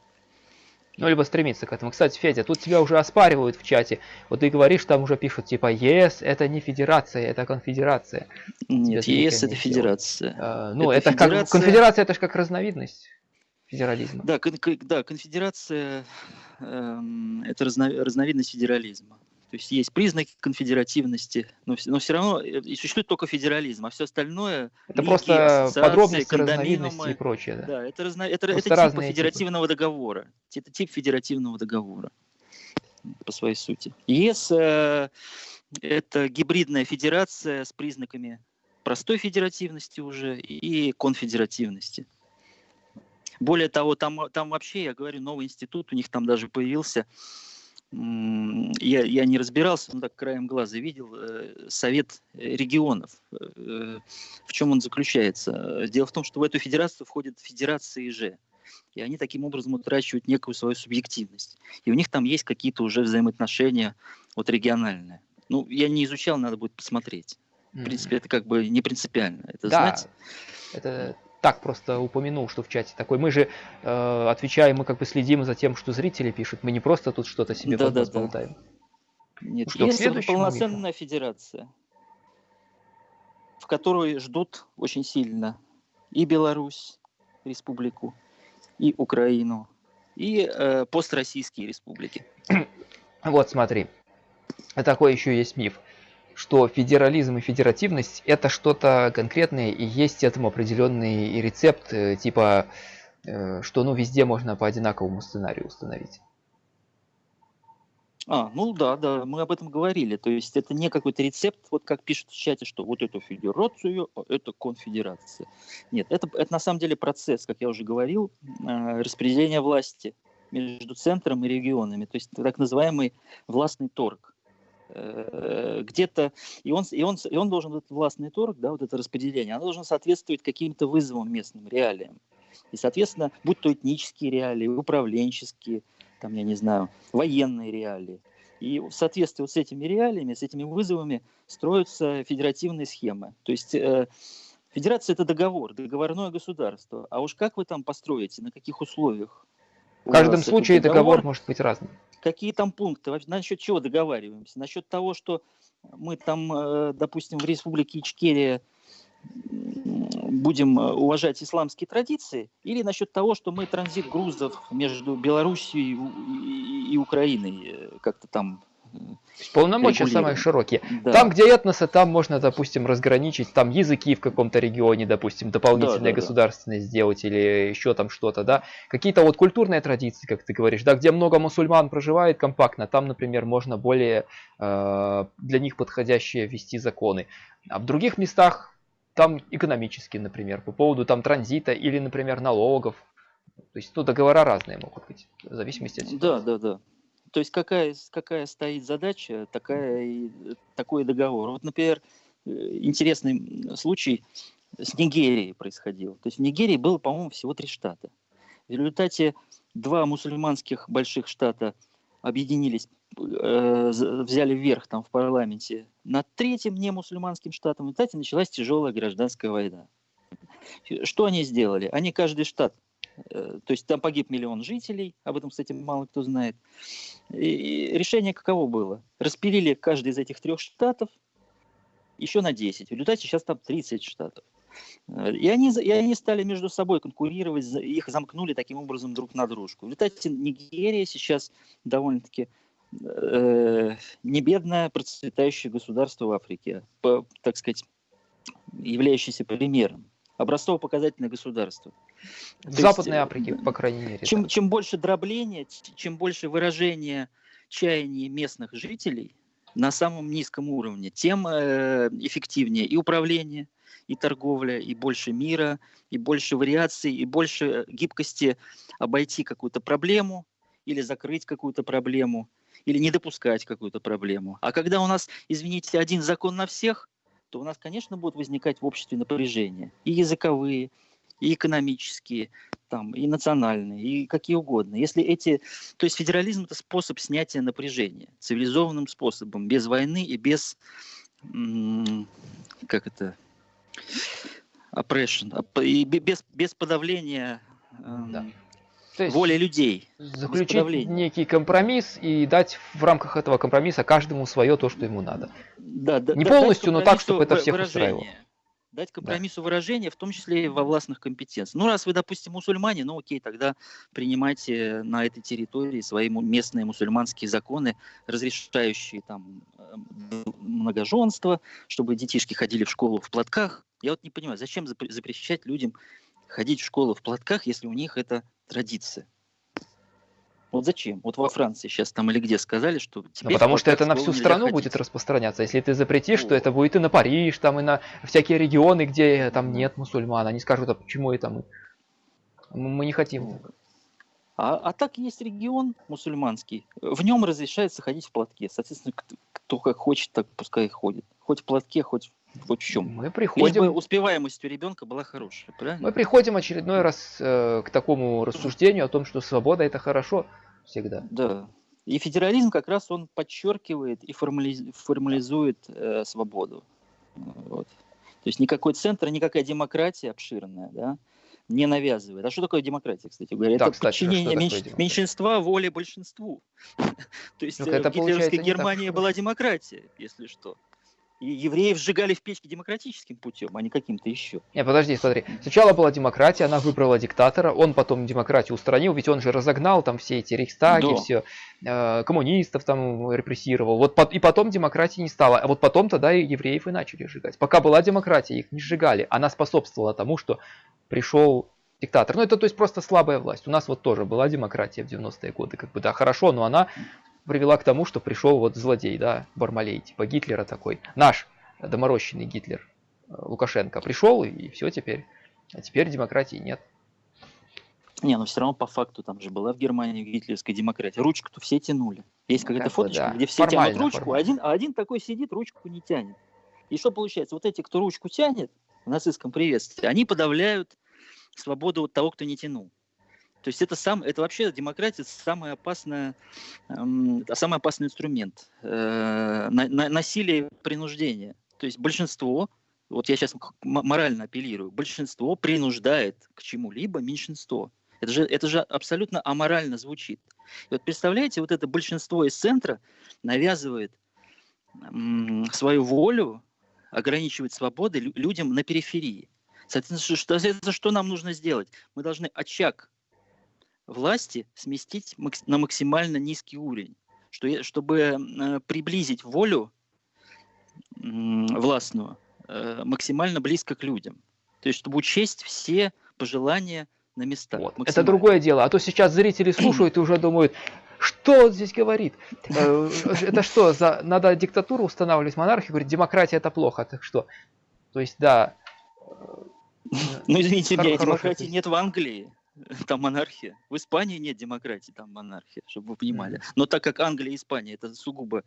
Ну, либо стремиться к этому. Кстати, Федя, тут тебя уже оспаривают в чате. Вот ты говоришь, там уже пишут, типа, ЕС это не федерация, это конфедерация. Нет, ЕС это федерация. А, ну, это, это федерация... как конфедерация, это же как разновидность федерализма. Да, кон да конфедерация э, это разно разновидность федерализма. То есть есть признаки конфедеративности, но, но все равно э, и существует только федерализм, а все остальное... Это лиги, просто подробности, разновидности и прочее. Да, да это, разно, это, это тип федеративного типы. договора. Это тип федеративного договора по своей сути. ЕС э, это гибридная федерация с признаками простой федеративности уже и конфедеративности. Более того, там, там вообще, я говорю, новый институт у них там даже появился, я, я не разбирался, но так краем глаза видел, э, Совет регионов. Э, в чем он заключается? Дело в том, что в эту федерацию входят федерации же. И они таким образом утрачивают некую свою субъективность. И у них там есть какие-то уже взаимоотношения вот региональные. Ну, я не изучал, надо будет посмотреть. В принципе, это как бы не принципиально. Это да, знать. Это так просто упомянул, что в чате такой. Мы же э, отвечаем, мы как бы следим за тем, что зрители пишут. Мы не просто тут что-то себе да, да, болтаем. Нет, что, есть это полноценная мифу? федерация, в которой ждут очень сильно и Беларусь, республику, и Украину, и э, построссийские республики. Вот смотри, такой еще есть миф что федерализм и федеративность это что-то конкретное и есть этому определенный рецепт, э, типа, э, что ну везде можно по одинаковому сценарию установить. А, ну да, да, мы об этом говорили. То есть это не какой-то рецепт, вот как пишут в чате, что вот эту федерацию, а это конфедерация. Нет, это, это на самом деле процесс, как я уже говорил, э, распределения власти между центром и регионами. То есть так называемый властный торг. Э, где-то, и он, и, он, и он должен, этот властный торг, да, вот это распределение, оно должно соответствовать каким-то вызовам местным реалиям. И, соответственно, будь то этнические реалии, управленческие, там, я не знаю, военные реалии. И в соответствии вот с этими реалиями, с этими вызовами строятся федеративные схемы. То есть э, федерация – это договор, договорное государство. А уж как вы там построите, на каких условиях? В каждом случае договор, договор может быть разным какие там пункты, насчет чего договариваемся? Насчет того, что мы там, э, допустим, в Республике Ичкерия будем э, уважать исламские традиции, или насчет того, что мы транзит грузов между Белоруссией и Украиной э, как-то там Полномочия самые широкие. Да. Там, где этносы, там можно, допустим, разграничить, там языки в каком-то регионе, допустим, дополнительные да, да, государственные да. сделать или еще там что-то, да. Какие-то вот культурные традиции, как ты говоришь, да, где много мусульман проживает компактно, там, например, можно более э, для них подходящие ввести законы. А в других местах там экономические, например, по поводу там транзита или, например, налогов. То есть, ну, договора разные могут быть, в зависимости от ситуации. Да, да, да. То есть какая, какая стоит задача, такая и, такой договор. Вот, например, э, интересный случай с Нигерией происходил. То есть в Нигерии было, по-моему, всего три штата. В результате два мусульманских больших штата объединились, э, взяли вверх там в парламенте над третьим немусульманским штатом. В результате началась тяжелая гражданская война. Что они сделали? Они каждый штат Э, то есть там погиб миллион жителей, об этом, кстати, мало кто знает. И решение каково было? Распилили каждый из этих трех штатов еще на 10. В результате сейчас там 30 штатов. Э, и они, и они стали между собой конкурировать, их замкнули таким образом друг на дружку. В результате Нигерия сейчас довольно-таки э, не процветающее государство в Африке, по, так сказать, являющееся примером. Образцово-показательное государство. В То Западной есть, Африке, по крайней мере. Чем, чем больше дробления, чем больше выражения чаяний местных жителей, на самом низком уровне, тем э, эффективнее и управление, и торговля, и больше мира, и больше вариаций, и больше гибкости обойти какую-то проблему или закрыть какую-то проблему, или не допускать какую-то проблему. А когда у нас, извините, один закон на всех, то у нас, конечно, будут возникать в обществе напряжения. И языковые, и экономические, там, и национальные, и какие угодно. Если эти... То есть федерализм – это способ снятия напряжения цивилизованным способом, без войны и без... Как это? Oppression. И без, без подавления да. То есть воли людей. Заключить некий компромисс и дать в рамках этого компромисса каждому свое то, что ему надо. Да, да, Не полностью, но так, чтобы это всех выражение. устраивало. Дать компромиссу да. выражения, в том числе и во властных компетенциях. Ну, раз вы, допустим, мусульмане, ну окей, тогда принимайте на этой территории свои местные мусульманские законы, разрешающие там э, многоженство, чтобы детишки ходили в школу в платках. Я вот не понимаю, зачем запрещать людям ходить в школу в платках, если у них это традиция. Вот зачем? Вот во Франции сейчас там или где сказали, что теперь... Ну, потому что это на всю страну ходить. будет распространяться. Если ты запретишь, О. то это будет и на Париж, там и на всякие регионы, где там нет мусульман. Они скажут, а почему это мы? Мы не хотим. А, а так есть регион мусульманский. В нем разрешается ходить в платке. Соответственно, кто, кто как хочет, так пускай ходит. Хоть в платке, хоть вот в чем. Мы приходим... Лишь бы успеваемость у ребенка была хорошая, правильно? Мы приходим очередной раз э, к такому рассуждению о том, что свобода это хорошо всегда. Да. И федерализм как раз он подчеркивает и формализ... формализует э, свободу. Вот. То есть никакой центр, никакая демократия обширная, да, не навязывает. А что такое демократия, кстати говоря? Да, это кстати, подчинение меньш... меньшинства воле большинству. То есть ну, в гитлеровской Германии была демократия, если что. И евреев сжигали в печке демократическим путем, а не каким-то еще. Не, подожди, смотри. Сначала была демократия, она выбрала диктатора, он потом демократию устранил, ведь он же разогнал там все эти рейхстаги, да. все, э, коммунистов там репрессировал. Вот и потом демократии не стало. А вот потом тогда и евреев и начали сжигать. Пока была демократия, их не сжигали. Она способствовала тому, что пришел диктатор. Ну, это то есть просто слабая власть. У нас вот тоже была демократия в 90-е годы. Как бы, да, хорошо, но она привела к тому, что пришел вот злодей, да, Бармалей, типа Гитлера такой. Наш доморощенный Гитлер, э, Лукашенко, пришел и все теперь. А теперь демократии нет. Не, но все равно по факту там же была в Германии гитлеровская демократия. Ручку-то все тянули. Есть ну, какая-то фоточка, да. где все формально, тянут ручку, а один, а один такой сидит, ручку не тянет. И что получается? Вот эти, кто ручку тянет в нацистском приветствии, они подавляют свободу того, кто не тянул. То есть это, сам, это вообще демократия самый, опасная, эм, самый опасный инструмент. Э, на, на, насилие принуждение. То есть большинство, вот я сейчас морально апеллирую, большинство принуждает к чему-либо меньшинство. Это же, это же абсолютно аморально звучит. И вот представляете, вот это большинство из центра навязывает м, свою волю, ограничивает свободы людям на периферии. Соответственно, что, что нам нужно сделать? Мы должны очаг власти сместить на максимально низкий уровень, что, чтобы э, приблизить волю властную э, максимально близко к людям. То есть, чтобы учесть все пожелания на местах. Вот. Это другое дело. А то сейчас зрители слушают и уже думают, что он здесь говорит? Э, это что, за... надо диктатуру устанавливать, монархию? Говорит, демократия это плохо. Так что? То есть, да. Ну, извините меня, демократии нет в Англии. там монархия. В Испании нет демократии, там монархия, чтобы вы понимали. Но так как Англия и Испания это сугубо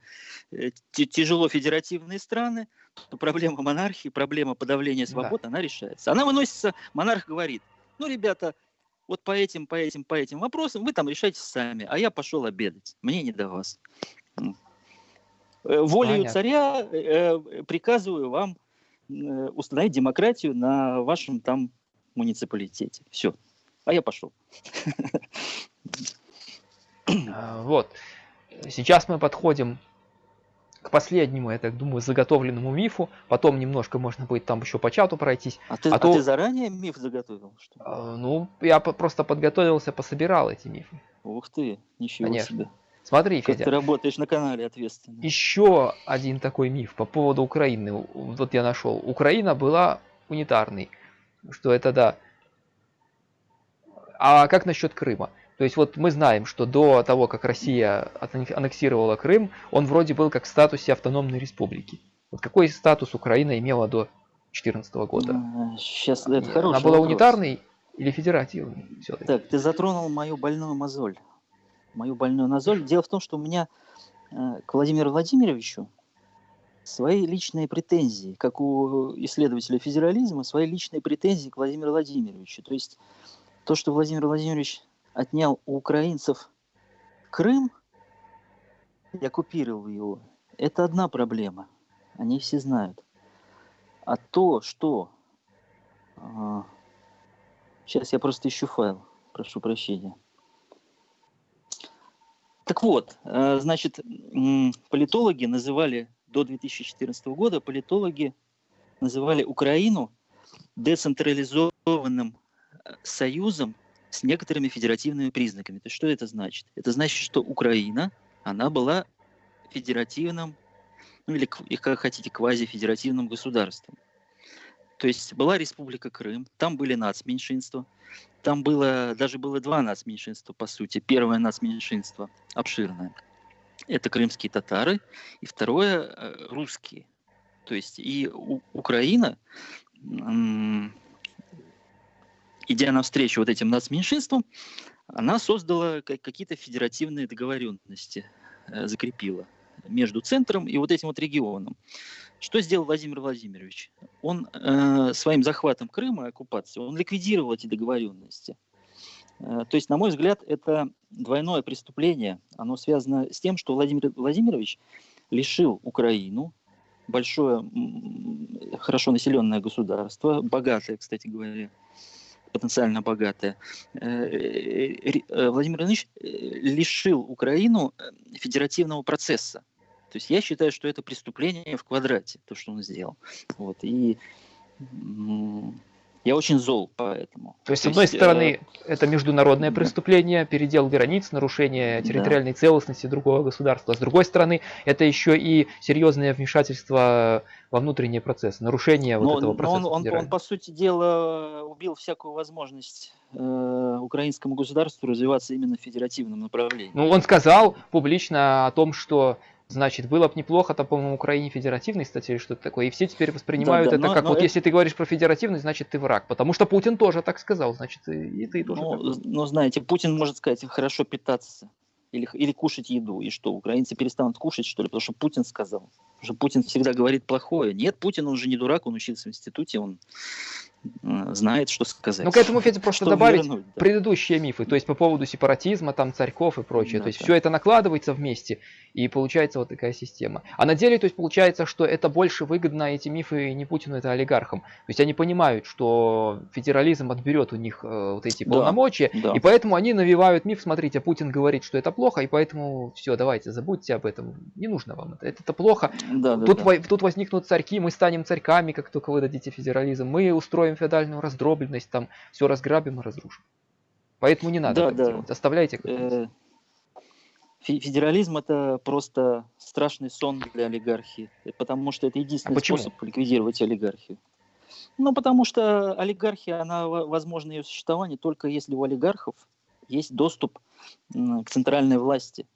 э, тяжело федеративные страны, то проблема монархии, проблема подавления свобод, да. она решается. Она выносится, монарх говорит, ну, ребята, вот по этим, по этим, по этим вопросам вы там решайте сами, а я пошел обедать, мне не до вас. Э, волею Понятно. царя э, приказываю вам э, установить демократию на вашем там муниципалитете. Все а я пошел. А, вот. Сейчас мы подходим к последнему, я так думаю, заготовленному мифу. Потом немножко можно будет там еще по чату пройтись. А ты, а, а то... ты заранее миф заготовил? Что? А, ну, я просто подготовился, пособирал эти мифы. Ух ты, ничего Конечно. себе. Смотри, как Федя. ты работаешь на канале ответственно. Еще один такой миф по поводу Украины. Вот я нашел. Украина была унитарной. Что это да, а как насчет Крыма? То есть вот мы знаем, что до того, как Россия аннексировала Крым, он вроде был как в статусе автономной республики. Вот какой статус Украина имела до 2014 года? Сейчас это хороший Она была вопрос. унитарной или федеративной? Так, ты затронул мою больную мозоль. Мою больную мозоль. Дело в том, что у меня э, к Владимиру Владимировичу свои личные претензии, как у исследователя федерализма, свои личные претензии к Владимиру Владимировичу. То есть то, что Владимир Владимирович отнял у украинцев Крым и оккупировал его, это одна проблема. Они все знают. А то, что... А, сейчас я просто ищу файл. Прошу прощения. Так вот, э, значит, политологи называли до 2014 года, политологи называли Украину децентрализованным союзом с некоторыми федеративными признаками. То есть что это значит? Это значит, что Украина, она была федеративным, ну или, как хотите, квазифедеративным государством. То есть была Республика Крым, там были нацменьшинства, там было, даже было два нацменьшинства, по сути. Первое нацменьшинство обширное, это крымские татары, и второе э, русские. То есть и у, Украина идя навстречу вот этим нацменьшинствам, она создала какие-то федеративные договоренности, э, закрепила между центром и вот этим вот регионом. Что сделал Владимир Владимирович? Он э, своим захватом Крыма оккупацией, он ликвидировал эти договоренности. Э, то есть, на мой взгляд, это двойное преступление. Оно связано с тем, что Владимир Владимирович лишил Украину, большое, хорошо населенное государство, богатое, кстати говоря, потенциально богатая, э, э, э, Владимир Ильич лишил Украину федеративного процесса. То есть я считаю, что это преступление в квадрате, то, что он сделал. Вот. И я очень зол по этому. То есть, с одной есть, стороны, э... это международное преступление, передел границ, нарушение территориальной да. целостности другого государства. С другой стороны, это еще и серьезное вмешательство во внутренние процессы, нарушение но, вот этого процесса. Но он, он, он, по сути дела, убил всякую возможность э, украинскому государству развиваться именно в федеративном направлении. Ну, он сказал публично о том, что Значит, было бы неплохо, там, по-моему, Украине федеративный статья или что-то такое. И все теперь воспринимают да, да, это но, как, но вот это... если ты говоришь про федеративный, значит, ты враг. Потому что Путин тоже так сказал, значит, и, и ты тоже ну, так. Ну, знаете, Путин может сказать, хорошо питаться или, или кушать еду. И что, украинцы перестанут кушать, что ли? Потому что Путин сказал. Потому что Путин всегда говорит плохое. Нет, Путин, он же не дурак, он учился в институте, он знает, что сказать. Ну, к этому, Федя, просто что добавить вернуть, да. предыдущие мифы, то есть по поводу сепаратизма, там, царьков и прочее. Да, то есть да. все это накладывается вместе, и получается вот такая система. А на деле, то есть получается, что это больше выгодно, эти мифы не Путину, это олигархам. То есть они понимают, что федерализм отберет у них э, вот эти полномочия, да, да. и поэтому они навивают миф, смотрите, Путин говорит, что это плохо, и поэтому все, давайте, забудьте об этом, не нужно вам это, это, это плохо. Да, да, тут, да. тут возникнут царьки, мы станем царьками, как только вы дадите федерализм, мы устроим феодальную раздробленность, там все разграбим и разрушим. Поэтому не надо да, так да. делать. Оставляйте. Э, федерализм это просто страшный сон для олигархии, потому что это единственный а способ ликвидировать олигархию. Ну, потому что олигархия, она возможно ее существование только если у олигархов есть доступ к центральной власти,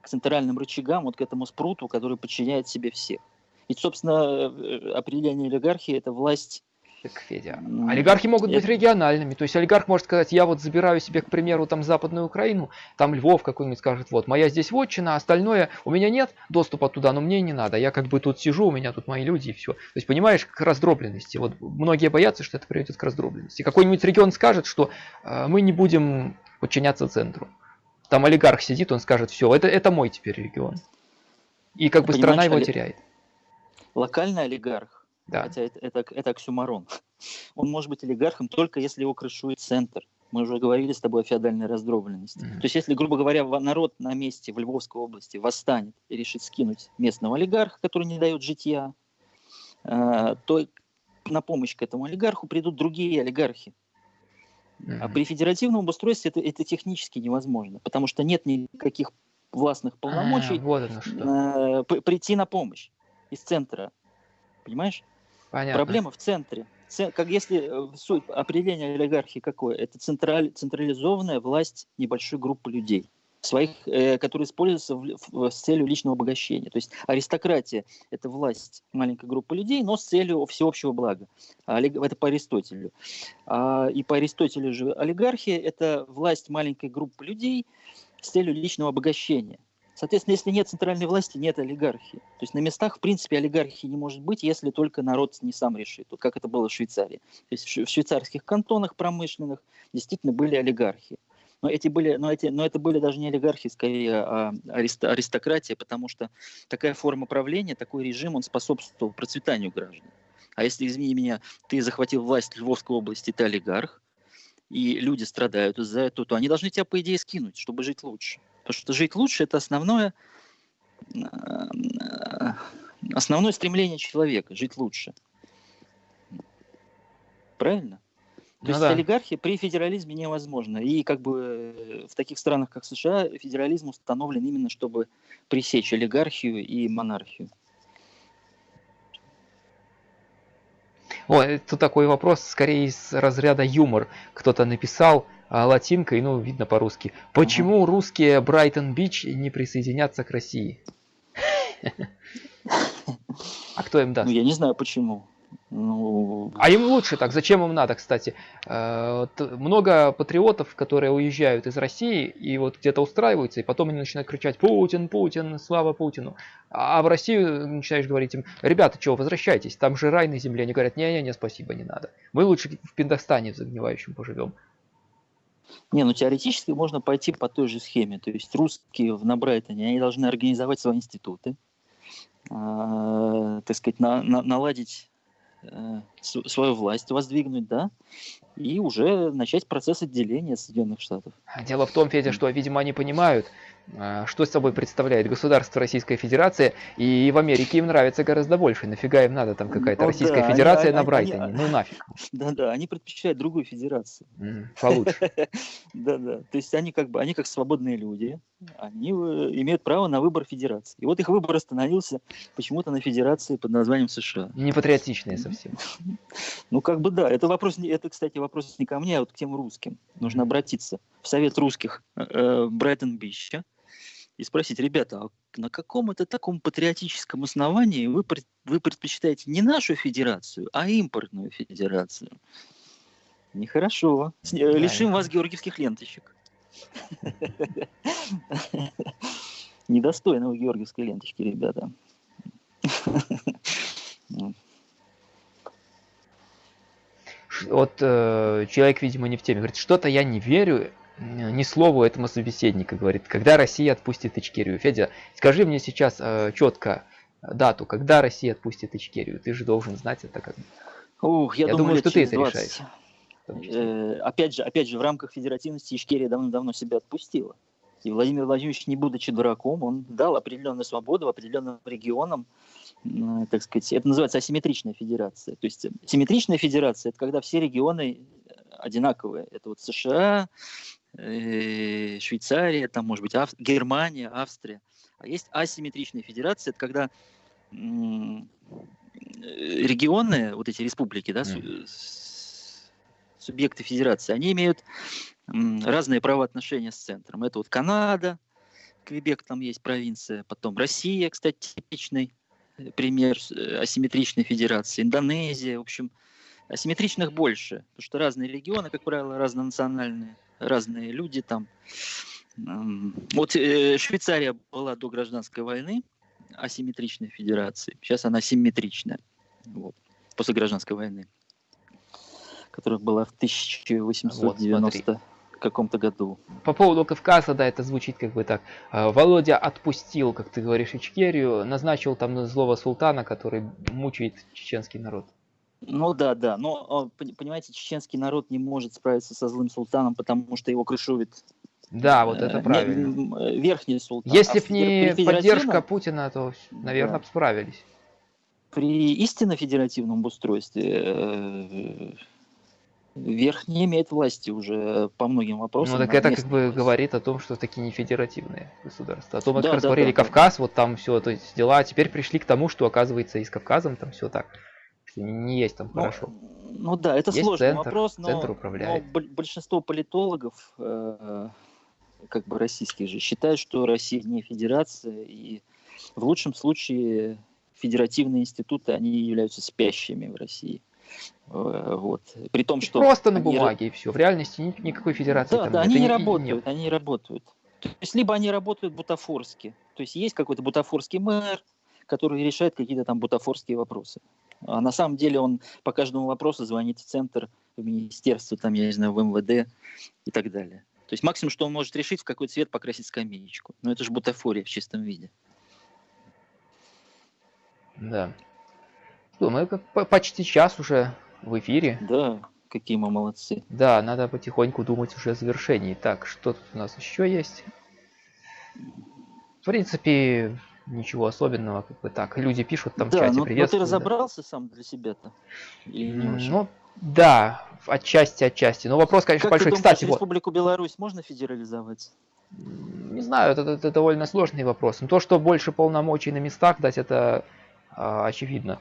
к центральным рычагам, вот к этому спруту, который подчиняет себе всех. И, собственно, э, определение олигархии – это власть так, Федя. Олигархи могут быть региональными. То есть олигарх может сказать, я вот забираю себе, к примеру, там Западную Украину, там Львов какой-нибудь скажет, вот, моя здесь вотчина, а остальное, у меня нет доступа туда, но мне не надо. Я как бы тут сижу, у меня тут мои люди и все. То есть, понимаешь, к раздробленности. Вот многие боятся, что это приведет к раздробленности. Какой-нибудь регион скажет, что э, мы не будем подчиняться центру. Там олигарх сидит, он скажет, все, это, это мой теперь регион. И как бы страна его теряет. Локальный олигарх да. Хотя это, это, это оксюмарон. Он может быть олигархом только если его крышует центр. Мы уже говорили с тобой о феодальной раздробленности. Mm-hmm. То есть, если, грубо говоря, народ на месте в Львовской области восстанет и решит скинуть местного олигарха, который не дает житья, э, то на помощь к этому олигарху придут другие олигархи. Mm-hmm. А при федеративном обустройстве это, это технически невозможно, потому что нет никаких властных полномочий а, вот э, прийти на помощь из центра. Понимаешь? Понятно. Проблема в центре. как если э, суть определения олигархии какое? Это централь, централизованная власть небольшой группы людей своих, э, которые используются в, в, с целью личного обогащения. То есть аристократия – это власть маленькой группы людей, но с целью всеобщего блага. Это по Аристотелю. А, и по Аристотелю же олигархия – это власть маленькой группы людей с целью личного обогащения. Соответственно, если нет центральной власти, нет олигархии. То есть на местах, в принципе, олигархии не может быть, если только народ не сам решит. Вот как это было в Швейцарии. То есть в швейцарских кантонах промышленных действительно были олигархии. Но, эти были, но, эти, но это были даже не олигархи, скорее а аристократия, потому что такая форма правления, такой режим, он способствовал процветанию граждан. А если, извини меня, ты захватил власть Львовской области, ты олигарх, и люди страдают из-за этого, то они должны тебя, по идее, скинуть, чтобы жить лучше. Потому что жить лучше – это основное, э, основное стремление человека – жить лучше. Правильно? То ну, есть да. олигархия при федерализме невозможна. И как бы э, в таких странах, как США, федерализм установлен именно, чтобы пресечь олигархию и монархию. О, это такой вопрос, скорее из разряда юмор. Кто-то написал а, латинкой, ну, видно по-русски. Почему ага. русские Брайтон-Бич не присоединятся к России? А кто им даст? Ну, я не знаю почему. Ну... А им лучше так, зачем им надо, кстати? Э, много патриотов, которые уезжают из России и вот где-то устраиваются, и потом они начинают кричать «Путин, Путин, слава Путину!» А в Россию начинаешь говорить им «Ребята, чего, возвращайтесь, там же рай на земле». Они говорят «Не-не-не, спасибо, не надо. Мы лучше в Пиндостане в загнивающем поживем». Не, ну теоретически можно пойти по той же схеме. То есть русские на Брайтоне, они должны организовать свои институты, э, так сказать, на, на, наладить Э, свою власть воздвигнуть, да, и уже начать процесс отделения Соединенных Штатов. Дело в том, Федя, что, видимо, они понимают, а, что собой представляет государство Российская Федерация, и в Америке им нравится гораздо больше. Нафига им надо там какая-то ну, Российская да, Федерация они, на Брайтоне? Они, ну нафиг. Да-да, они предпочитают другую федерацию. получше. Да-да, то есть они как бы, они как свободные люди, они э, имеют право на выбор федерации. И вот их выбор остановился почему-то на федерации под названием США. Не патриотичные совсем. Ну как бы да, это вопрос, это, кстати, вопрос не ко мне, а вот к тем русским. Нужно обратиться в Совет русских э, Брайтон-Бича, и спросить, ребята, а на каком это таком патриотическом основании вы, вы предпочитаете не нашу федерацию, а импортную федерацию? Нехорошо. Э, да, Лишим вас георгиевских ленточек. Недостойно вы георгиевской ленточки, ребята. Вот э, человек, видимо, не в теме. Говорит, что-то я не верю, ни слову этому собеседнику, говорит, когда Россия отпустит Ичкерию. Федя, скажи мне сейчас э, четко дату, когда Россия отпустит Ичкерию. Ты же должен знать это как Ух, я, я думаю, думаю что ты это 20. решаешь. Э, опять же, опять же, в рамках федеративности Ичкерия давно-давно себя отпустила. И Владимир Владимирович, не будучи дураком, он дал определенную свободу определенным регионам, э, так сказать, это называется асимметричная федерация. То есть симметричная федерация – это когда все регионы одинаковые. Это вот США, Э, Швейцария, там может быть Ав... Германия, Австрия. А есть асимметричные федерации, это когда регионы, вот эти республики, да, mm. субъекты федерации, они имеют разные правоотношения с центром. Это вот Канада, Квебек там есть провинция, потом Россия, кстати, типичный э, пример э, асимметричной федерации, Индонезия, в общем, асимметричных больше, потому что разные регионы, как правило, разнонациональные разные люди там. Вот э, Швейцария была до гражданской войны асимметричной федерацией. Сейчас она симметричная. Вот, после гражданской войны, которая была в 1890 вот, каком-то году. По поводу Кавказа, да, это звучит как бы так. А, Володя отпустил, как ты говоришь, Ичкерию, назначил там злого султана, который мучает чеченский народ. Ну да, да. Но, понимаете, чеченский народ не может справиться со злым султаном, потому что его крышует да, вот это э, правильно. Э, верхний султан. Если а не поддержка Путина, то, наверное, да. справились. При истинно федеративном устройстве э, верхний имеет власти уже по многим вопросам. Ну так это как бы говорит о том, что такие не федеративные государства. А то мы да, как раз да, говорили да, Кавказ, да. вот там все то есть дела, а теперь пришли к тому, что оказывается и с Кавказом там все так не есть там Ну, хорошо. ну да, это Есть сложный центр, вопрос, но, центр но управляет. боль- большинство политологов, э, как бы российских же, считают, что Россия не федерация, и в лучшем случае федеративные институты, они являются спящими в России. Э, Вот. При том, что... Просто на бумаге и все. В реальности ни- никакой федерации Да, там да, нет. они не работают, нет. они не работают. То есть либо они работают бутафорски, то есть есть какой-то бутафорский мэр, который решает какие-то там бутафорские вопросы. А на самом деле он по каждому вопросу звонит в центр, в министерство, там, я не знаю, в МВД и так далее. То есть максимум, что он может решить, в какой цвет покрасить скамеечку. Но это же бутафория в чистом виде. Да. Что, мы как по- почти час уже в эфире. Да, какие мы молодцы. Да, надо потихоньку думать уже о завершении. Так, что тут у нас еще есть? В принципе, ничего особенного, как бы так. Люди пишут там в да, чате но, но ты приветствую. да. разобрался сам для себя-то? Ну, да, отчасти, отчасти. Но вопрос, конечно, как ты большой. думаешь, Кстати, вот, Республику Беларусь можно федерализовать? не знаю, это, это довольно сложный вопрос. Но то, что больше полномочий на местах дать, это а, очевидно.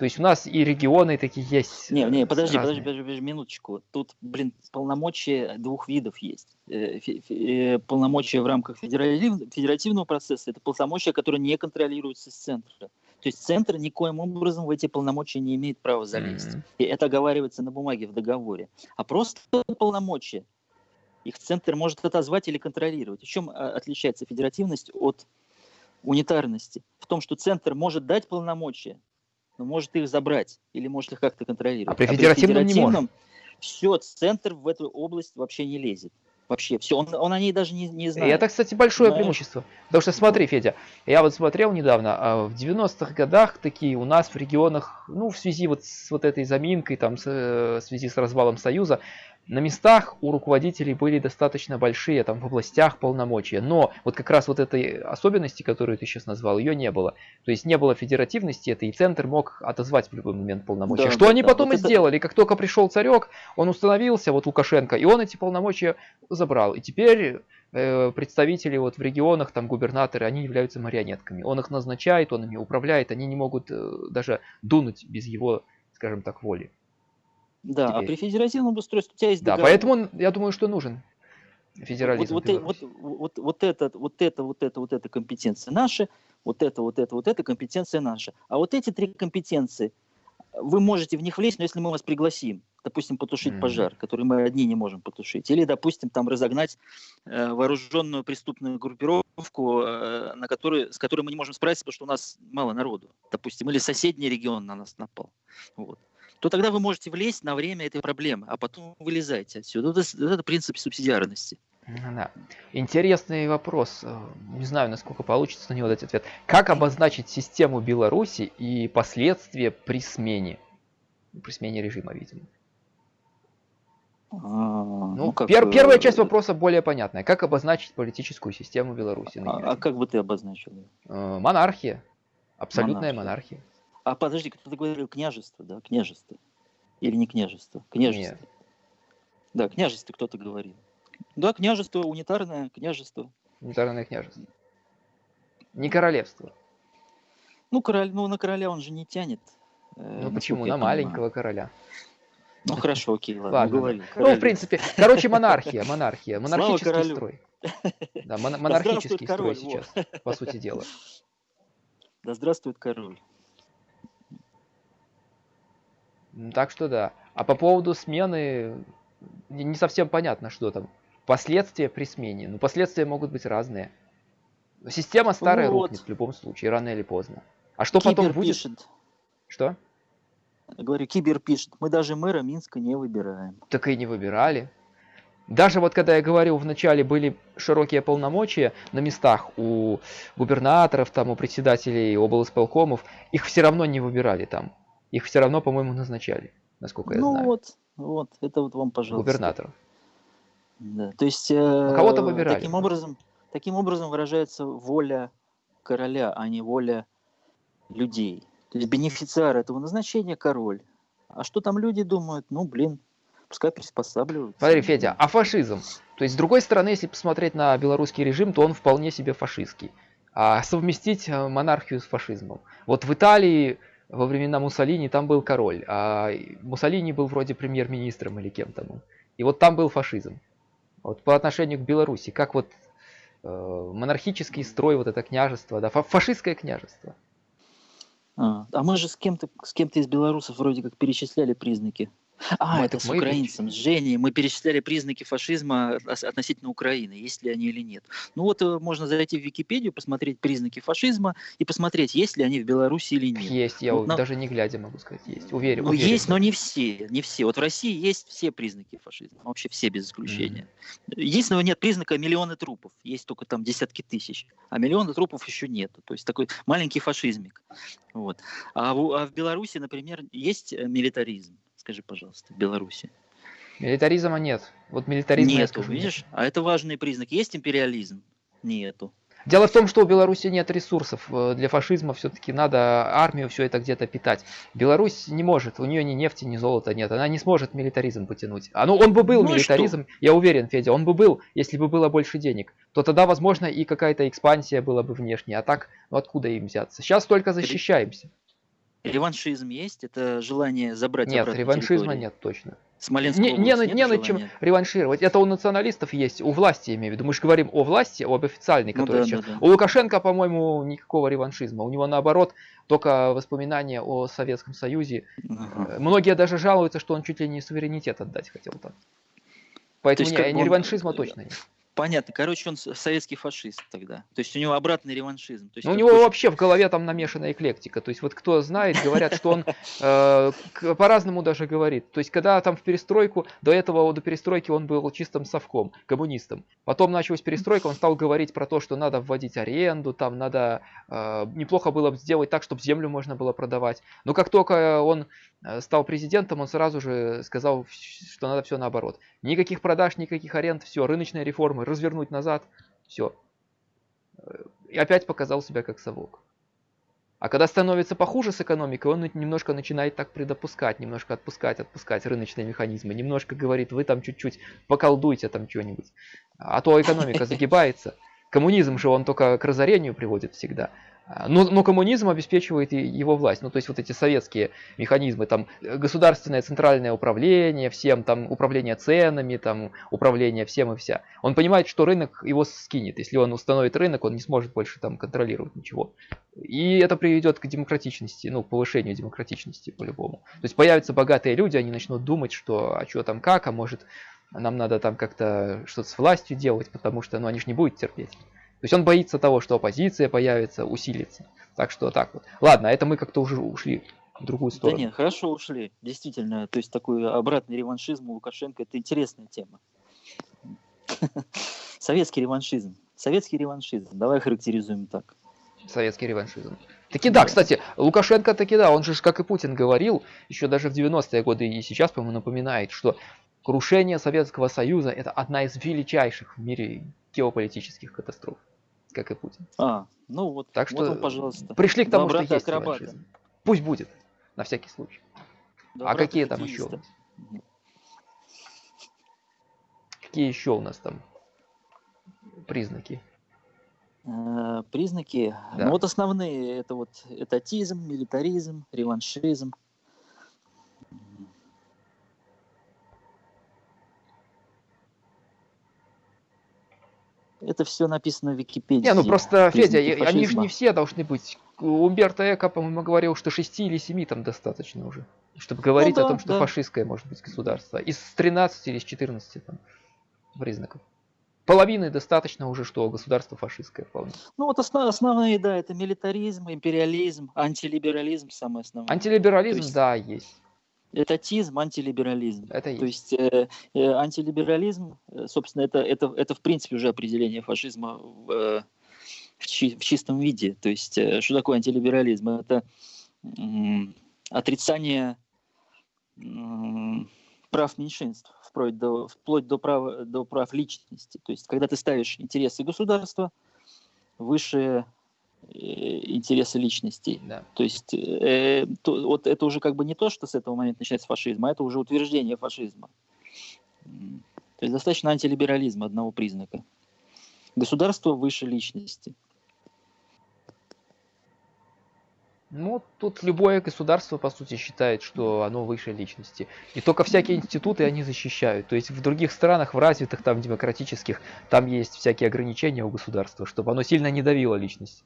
То есть у нас и регионы такие есть. Не, не, э, подожди, подожди, подожди, подожди, минуточку. Тут, блин, полномочия двух видов есть. Э, э, Полномочия в рамках федеративного процесса – это полномочия, которые не контролируются с центра. То есть центр никоим образом в эти полномочия не имеет права залезть. М. И это оговаривается на бумаге в договоре. А просто полномочия их центр может отозвать или контролировать. В чем а, отличается федеративность от унитарности? В том, что центр может дать полномочия, но может их забрать или может их как-то контролировать. А при федеративном не может. все, центр в эту область вообще не лезет. Вообще все, он, он о ней даже не, не И знает. это, кстати, большое Знаешь? преимущество. Потому что смотри, Федя, я вот смотрел недавно, а в 90-х годах такие у нас в регионах, ну, в связи вот с вот этой заминкой, там, с, э, в связи с развалом Союза, на местах у руководителей были достаточно большие, там, в областях полномочия. Но вот как раз вот этой особенности, которую ты сейчас назвал, ее не было. То есть не было федеративности этой, и центр мог отозвать в любой момент полномочия. Да, что да, они да, потом вот и это- сделали. Как только пришел царек, он установился, вот Лукашенко, и он эти полномочия забрал. И теперь э, представители вот в регионах, там губернаторы, они являются марионетками. Он их назначает, он ими управляет, они не могут э, даже дунуть без его, скажем так, воли. Да, а теперь. при федеративном устройстве у тебя есть Да, договор. поэтому он, я думаю, что нужен федерализм. Вот, вот, вот, вот, вот это, вот это, вот это, вот это компетенция наша, вот это, вот это, вот это компетенция наша. А вот эти три компетенции, вы можете в них влезть, но если мы вас пригласим, допустим, потушить Мгм. пожар, который мы одни не можем потушить, или, допустим, там разогнать э, вооруженную преступную группировку, э, на которой, с которой мы не можем справиться, потому что у нас мало народу, допустим, или соседний регион на нас напал, вот, то тогда вы можете влезть на время этой проблемы, а потом вылезайте отсюда. Вот это, вот это принцип субсидиарности. Да. Интересный вопрос. Э, Не знаю, насколько получится на него дать ответ. Как обозначить систему Беларуси и последствия при смене? При смене режима, видимо. А, Ну, как, пер- первая э, часть вопроса более понятная. Как обозначить политическую систему Беларуси? А, а как бы ты обозначил? её? Э, Монархия. Абсолютная Монархия. монархия. А подожди, кто-то говорил княжество, да? Княжество. Или не княжество? Княжество. Нет. Да, княжество кто-то говорил. Да, княжество, унитарное княжество. Унитарное княжество. Не королевство. Ну, король, ну, на короля он же не тянет. э, Ну почему? На понимаю. маленького короля. Ну хорошо, окей, ладно, Ладно, уговорил. Ну, в принципе, короче, монархия, монархия, монархический строй. Да, мон- монархический король, строй во. сейчас, по сути дела. Да здравствует король. М, Так что да. А по поводу смены не совсем понятно, что там. Последствия при смене. Ну, последствия могут быть разные. Система старая Вот. рухнет в любом случае, рано или поздно. А что потом Кибер будет? пишет, Что? говорю, Кибер пишет, мы даже мэра Минска не выбираем. Так и не выбирали. Даже вот когда я говорил, в начале были широкие полномочия на местах у губернаторов, там, у председателей облсполкомов, их все равно не выбирали там. Их все равно, по-моему, назначали, насколько я ну знаю. вот, вот, это вот вам, пожалуйста. Губернаторов. Да, то есть э, кого-то выбирали таким образом, таким образом выражается воля короля, а не воля людей. То есть бенефициар этого назначения король. А что там люди думают? Ну, блин, пускай приспосабливаются. Смотри, Федя, а фашизм? То есть, с другой стороны, если посмотреть на белорусский режим, то он вполне себе фашистский. А совместить э, монархию с фашизмом. Вот в Италии во времена Муссолини там был король, а Муссолини был вроде премьер-министром или кем там. И вот там был фашизм. Вот по отношению к Беларуси, как вот э, монархический строй, вот это княжество, да, фа фашистское княжество. А, а мы же с кем-то с кем-то из белорусов вроде как перечисляли признаки а, мы, это с украинцем, с Женей. Мы перечисляли признаки фашизма относительно Украины, есть ли они или нет. Ну вот э, можно зайти в Википедию, посмотреть признаки фашизма и посмотреть, есть ли они в Беларуси или нет. Есть, я вот даже не глядя могу сказать, есть. Уверен. Ну уверен, есть, но не все, не все. Вот в России есть все признаки фашизма, вообще все без исключения. Mm-hmm. Единственного нет признака миллионы трупов, есть только там десятки тысяч, а миллиона трупов еще нет. То есть такой маленький фашизмик. Вот. А в, а в Беларуси, например, есть э, милитаризм. Скажи, пожалуйста, в Беларуси. Милитаризма нет. Вот милитаризм Нету, видишь? Нет. А это важный признак. Есть империализм? Нету. Дело в том, что у Беларуси нет ресурсов. Э, для фашизма все-таки надо армию все это где-то питать. Беларусь не может, у нее ни нефти, ни золота нет. Она не сможет милитаризм потянуть. А ну он бы был ну милитаризм, я уверен, Федя, он бы был, если бы было больше денег. То тогда, возможно, и какая-то экспансия была бы внешняя. А так, ну откуда им взяться? Сейчас только защищаемся. Реваншизм есть? Это желание забрать Нет, реваншизма территории? нет точно. Смоленская не, не, не, не над чем реваншировать. Это у националистов есть, у власти, я имею в виду. Мы же говорим о власти, об официальной, ну которая ну, да, сейчас. Да, да. У Лукашенко, по-моему, никакого реваншизма. У него наоборот только воспоминания о Советском Союзе. Ага. Многие даже жалуются, что он чуть ли не суверенитет отдать хотел там. Поэтому есть, не, не реваншизма он... точно нет. Понятно. Короче, он советский фашист тогда. То есть у него обратный реваншизм. То есть ну, у него хочет... вообще в голове там намешана эклектика. То есть вот кто знает, говорят, что он э, по-разному даже говорит. То есть когда там в перестройку, до этого, до перестройки он был чистым совком, коммунистом. Потом началась перестройка, он стал говорить про то, что надо вводить аренду, там надо, э, неплохо было бы сделать так, чтобы землю можно было продавать. Но как только он Э, стал президентом, он сразу же сказал, что надо все наоборот. Никаких продаж, никаких аренд, все, рыночные реформы, развернуть назад, все. И опять показал себя как совок. А когда становится похуже с экономикой, он немножко начинает так предопускать, немножко отпускать, отпускать рыночные механизмы, немножко говорит, вы там чуть-чуть поколдуйте там что-нибудь. А то экономика загибается. Коммунизм же он только к разорению приводит всегда. А, но, но коммунизм обеспечивает его власть. Ну, то есть вот эти советские механизмы, там государственное центральное управление, всем там управление ценами, там управление всем и вся. Он понимает, что рынок его скинет. Если он установит рынок, он не сможет больше там контролировать ничего. И это приведет к демократичности, ну, к повышению демократичности по-любому. То есть появятся богатые люди, они начнут думать, что а что там как, а может нам надо там как-то что-то с властью делать, потому что ну, они же не будут терпеть. То есть он боится того, что оппозиция появится, усилится. Так что так вот. Ладно, это мы как-то уже ушли в другую сторону. Да нет, хорошо ушли. Действительно, то есть такой обратный реваншизм у Лукашенко – это интересная тема. Советский реваншизм. Советский реваншизм. Давай характеризуем так. Советский реваншизм. Таки да, кстати, Лукашенко таки да, он же, как и Путин говорил, еще даже в 90-е годы и сейчас, по-моему, напоминает, что крушение Советского Союза это одна из величайших в мире геополитических катастроф как и Путин. А, ну вот, так что вот он, пожалуйста. Пришли к тому, что есть реваншизм. Пусть будет, на всякий случай. а какие там еще? У нас? Какие еще у нас там признаки? Э, признаки, да. ну вот основные, это вот этатизм, милитаризм, реваншизм. Это все написано в Википедии. Не, ну просто, Федя, они же не все должны быть. Умберто Эко, по-моему, говорил, что 6 или 7 там достаточно уже. Чтобы говорить ну, да, о том, что да. фашистское может быть государство. Из 13 или из 14 там, признаков. Половины достаточно уже, что государство фашистское вполне. Ну вот основ, основные, да, это милитаризм, империализм, антилиберализм, самое основное. Антилиберализм, есть... да, есть этатизм, антилиберализм. Это То есть э, э, антилиберализм, э, собственно, это, это, это в принципе уже определение фашизма в, э, в, чи, в чистом виде. То есть э, что такое антилиберализм? Это э, отрицание э, прав меньшинств, вплоть до, вплоть до, прав, до прав личности. То есть когда ты ставишь интересы государства выше интересы личностей. Да. То есть э, то, вот это уже как бы не то, что с этого момента начинается фашизм, а это уже утверждение фашизма. То есть достаточно антилиберализма одного признака. Государство выше личности. Ну, тут любое государство, по сути, считает, что оно выше личности. И только всякие институты они защищают. То есть в других странах, в развитых, там, демократических, там есть всякие ограничения у государства, чтобы оно сильно не давило личность.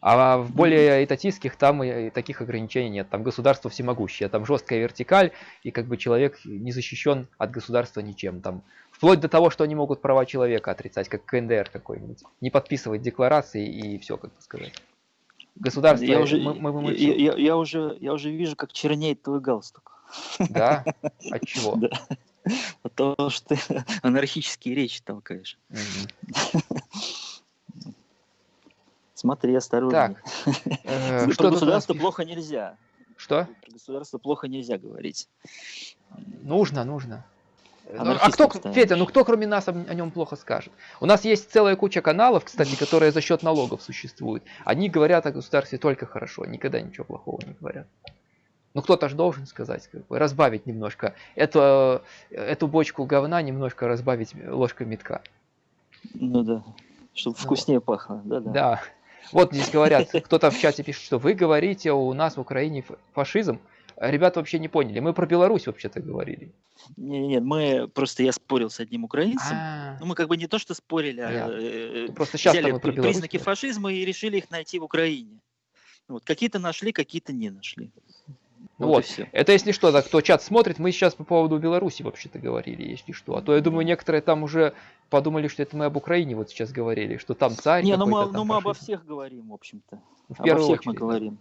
А в более этатистских там и таких ограничений нет. Там государство всемогущее, там жесткая вертикаль, и как бы человек не защищен от государства ничем. Там вплоть до того, что они могут права человека отрицать, как КНДР какой-нибудь. Не подписывать декларации и все, как бы сказать. Государство, я уже, мы, мы, мы я, я, я, уже, я уже вижу, как чернеет твой галстук. Да? От чего? Да. От того, что ты анархические речи толкаешь. Смотри, осторожно. Так. Э, Про государство плохо нельзя. Что? Про государство плохо нельзя говорить. Нужно, нужно. Ну, а кто, Федя, ну кто кроме нас о, нем плохо скажет? У нас есть целая куча каналов, кстати, которые за счет налогов существуют. Они говорят о государстве только хорошо, никогда ничего плохого не говорят. Ну кто-то же должен сказать, как бы, разбавить немножко. Эту, эту бочку говна немножко разбавить ложкой метка. Ну да, чтобы вкуснее вот. пахло. Да, да. да. Вот здесь говорят, кто-то в чате пишет, что вы говорите у нас в Украине фашизм. Ребята вообще не поняли. Мы про Беларусь вообще-то говорили. Нет, нет, мы просто я спорил с одним украинцем. А-а-а. Ну, мы как бы не то, что спорили, а э, просто сейчас взяли признаки фашизма и решили их найти в Украине. Вот, какие-то нашли, какие-то не нашли. Вот, вот. это если что, да, кто чат смотрит, мы сейчас по поводу Беларуси вообще-то говорили, если что. А то я думаю, некоторые там уже подумали, что это мы об Украине вот сейчас говорили, что там царь. Не, ну мы, ну мы обо всех говорим, в общем-то. В обо всех очередь, мы говорим.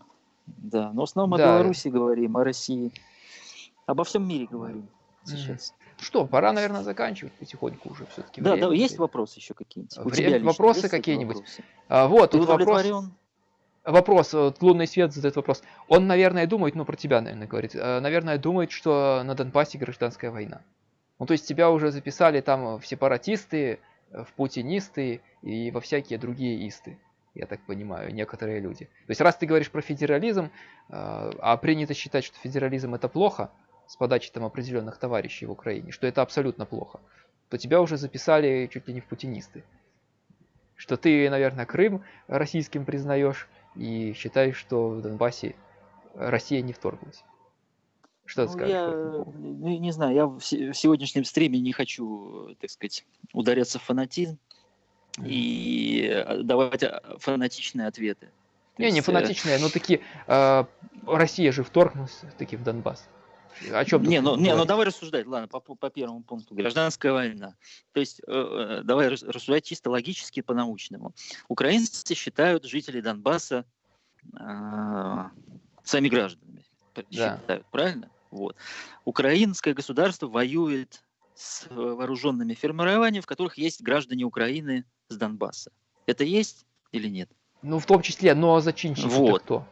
Да, но в основном да. о Беларуси говорим, о России. Обо всем мире говорим сейчас. Что, пора, наверное, заканчивать потихоньку уже все-таки. Да, да, есть вопросы еще какие-нибудь? Время, вопросы какие-нибудь? А, вот, Ты тут вопрос. Вопрос, вот, лунный свет задает вопрос. Он, наверное, думает, ну про тебя, наверное, говорит, э, наверное, думает, что на Донбассе гражданская война. Ну, то есть тебя уже записали там в сепаратисты, в путинисты и во всякие другие исты я так понимаю, некоторые люди. То есть раз ты говоришь про федерализм, а принято считать, что федерализм это плохо, с подачи там определенных товарищей в Украине, что это абсолютно плохо, то тебя уже записали чуть ли не в путинисты. Что ты, наверное, Крым российским признаешь и считаешь, что в Донбассе Россия не вторглась. Что ты ну, скажешь? Я не, не знаю, я в сегодняшнем стриме не хочу, так сказать, ударяться в фанатизм и э, давать а, фанатичные ответы. Не, не э, фанатичные, но такие. Э, Россия же вторгнулась таки в Донбасс. О чем не, ну, не, ну давай рассуждать, ладно, по, по первому пункту. Гражданская война. То есть э, э давай рассуждать чисто логически по-научному. Украинцы считают жителей Донбасса э, своими гражданами. Да. Считают, правильно? Вот. Украинское государство воюет с вооруженными формированиями, в которых есть граждане Украины с Донбасса. Это есть или нет? Ну, в том числе, но зачинщик вот. кто?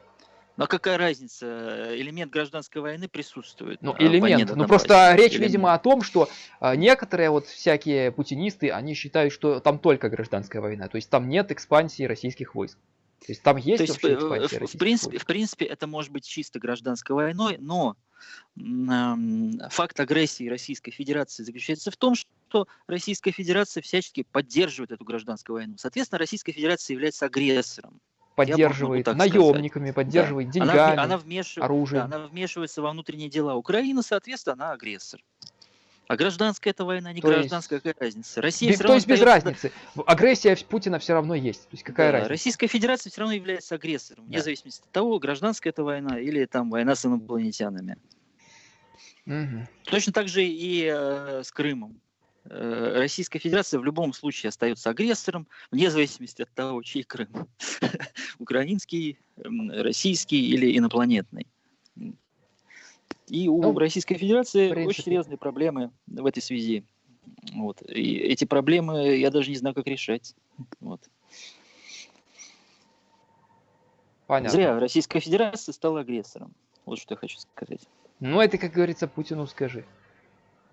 Но какая разница? Элемент гражданской войны присутствует. Ну, а, элемент. Ну, просто речь, элемент. видимо, о том, что а, некоторые вот всякие путинисты, они считают, что там только гражданская война. То есть там нет экспансии российских войск. То есть там есть То есть, э, экспансия в, в принципе, войск. в принципе, это может быть чисто гражданской войной, но факт агрессии Российской Федерации заключается в том, что Российская Федерация всячески поддерживает эту гражданскую войну. Соответственно, Российская Федерация является агрессором. Поддерживает наемниками, сказать. поддерживает да. деньгами, она, она вмеш... оружием. Да, она вмешивается во внутренние дела Украины, соответственно, она агрессор. А гражданская это война, не то гражданская, есть... какая разница? Россия без, то есть без разницы. Агрессия Путина все равно есть. То есть какая да, разница? Российская Федерация все равно является агрессором, да. вне зависимости от того, гражданская это война или там война с инопланетянами. Угу. Точно так же и э, с Крымом. Э, Российская Федерация в любом случае остается агрессором, вне зависимости от того, чей Крым. Украинский, российский или инопланетный. И у ну, Российской Федерации очень серьезные проблемы в этой связи. Вот. И эти проблемы я даже не знаю, как решать. Вот. Понятно. Зря Российская Федерация стала агрессором. Вот что я хочу сказать. Ну, это, как говорится, Путину скажи.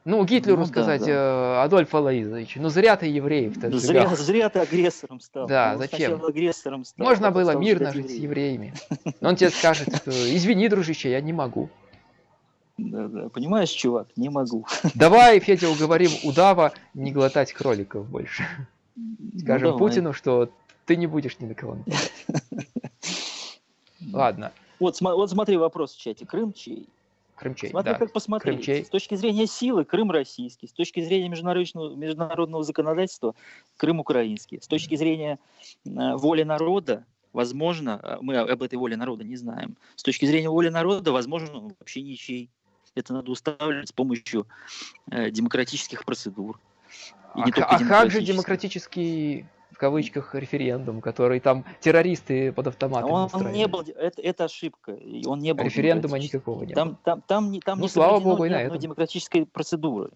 Ну, Гитлеру ну, сказать, да. Э, Адольф Алаизович, ну зря ты евреев-то зря, зря ты агрессором стал. Да, ну, зачем? Агрессором стал, Можно было стал мирно жить с евреями. Но он тебе скажет, извини, дружище, я не могу. Да, да. Понимаешь, чувак, не могу. Давай, Федя, уговорим удава не глотать кроликов больше. Ну, Скажем ну, Путину, что ты не будешь ни на кого Ладно. Вот, вот смотри вопрос в чате. Крым чей? Крымчей, Смотри, да. как посмотреть. Крымчей. С точки зрения силы Крым российский, с точки зрения международного, международного законодательства Крым украинский, с точки зрения э, воли народа, возможно, э, мы об этой воле народа не знаем, с точки зрения воли народа, возможно, вообще ничей. Это надо устанавливать с помощью э, демократических процедур. И А, не а как же демократический кавычках референдум, который там террористы под автоматами Он, он не был, это, это ошибка. Он не был Референдума никакого не было. Там, там, там, там Ну, не слава богу, и на этом. демократической процедуры.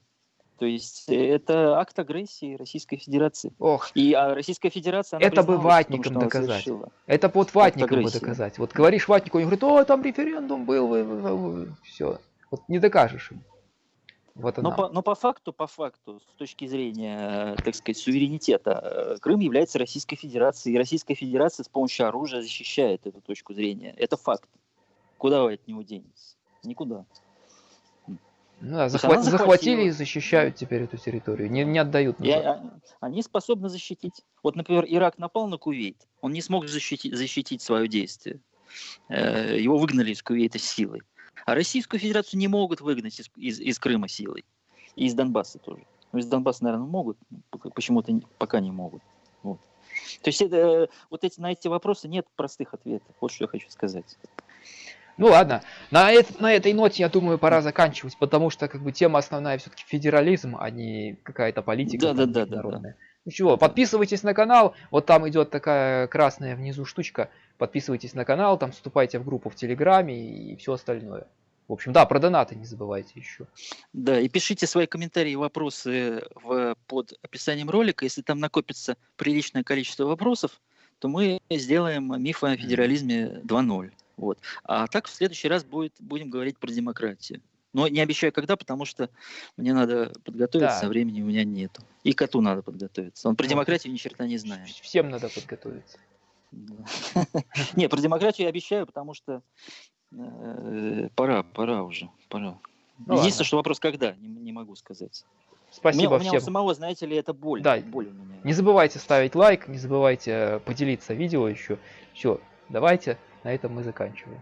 То есть э, это акт агрессии Российской Федерации. Ох, И а Российская Федерация, Это бы призналась в том, доказать. совершила. это под ватником бы доказать. Вот говоришь ватнику, он говорит, о, там референдум был, все. Вот не докажешь им. Вот Но по, но по факту, по факту, с точки зрения, э, так сказать, суверенитета, э, Крым является Российской Федерацией, и Российская Федерация с помощью оружия защищает эту точку зрения. Это факт. Куда вы от него денетесь? Никуда. Ну да, есть захва- она захватила. захватили и защищают теперь эту территорию. Не, не отдают назад. а- они способны защитить. Вот, например, Ирак напал на Кувейт, он не смог защитить, защитить свое действие. Э, Его выгнали из Кувейта силой. А Российскую Федерацию не могут выгнать из, из, из Крыма силой. И из Донбасса тоже. Ну, из Донбасса, наверное, могут, почему-то пока не могут. Вот. То есть это, э, вот эти, на эти вопросы нет простых ответов. Вот что я хочу сказать. Ну ладно, на, эт- на этой ноте, я думаю, пора заканчивать, потому что как бы тема основная все-таки федерализм, а не какая-то политика там Да-да-да-да-да. международная. Ну чего, подписывайтесь на канал, вот там идет такая красная внизу штучка, подписывайтесь на канал, там вступайте в группу в Телеграме и все остальное. В общем, да, про донаты не забывайте еще. Да, и пишите свои комментарии и вопросы в, под описанием ролика. Если там накопится приличное количество вопросов, то мы сделаем миф о федерализме 2.0. Вот. А так в следующий раз будет, будем говорить про демократию. Но не обещаю когда, потому что мне надо подготовиться, Да. а времени у меня нету. И коту надо подготовиться. Он про демократию ни черта не знает. Всем надо подготовиться. Не, про демократию я обещаю, потому что э, пора, пора уже, пора. Ну Единственное, что вопрос когда, не, могу сказать. Спасибо у меня, у меня у всем. самого, знаете ли, это боль. Да. Боль у меня. Не забывайте ставить лайк, не забывайте э, поделиться видео еще. Все, давайте, на этом мы заканчиваем.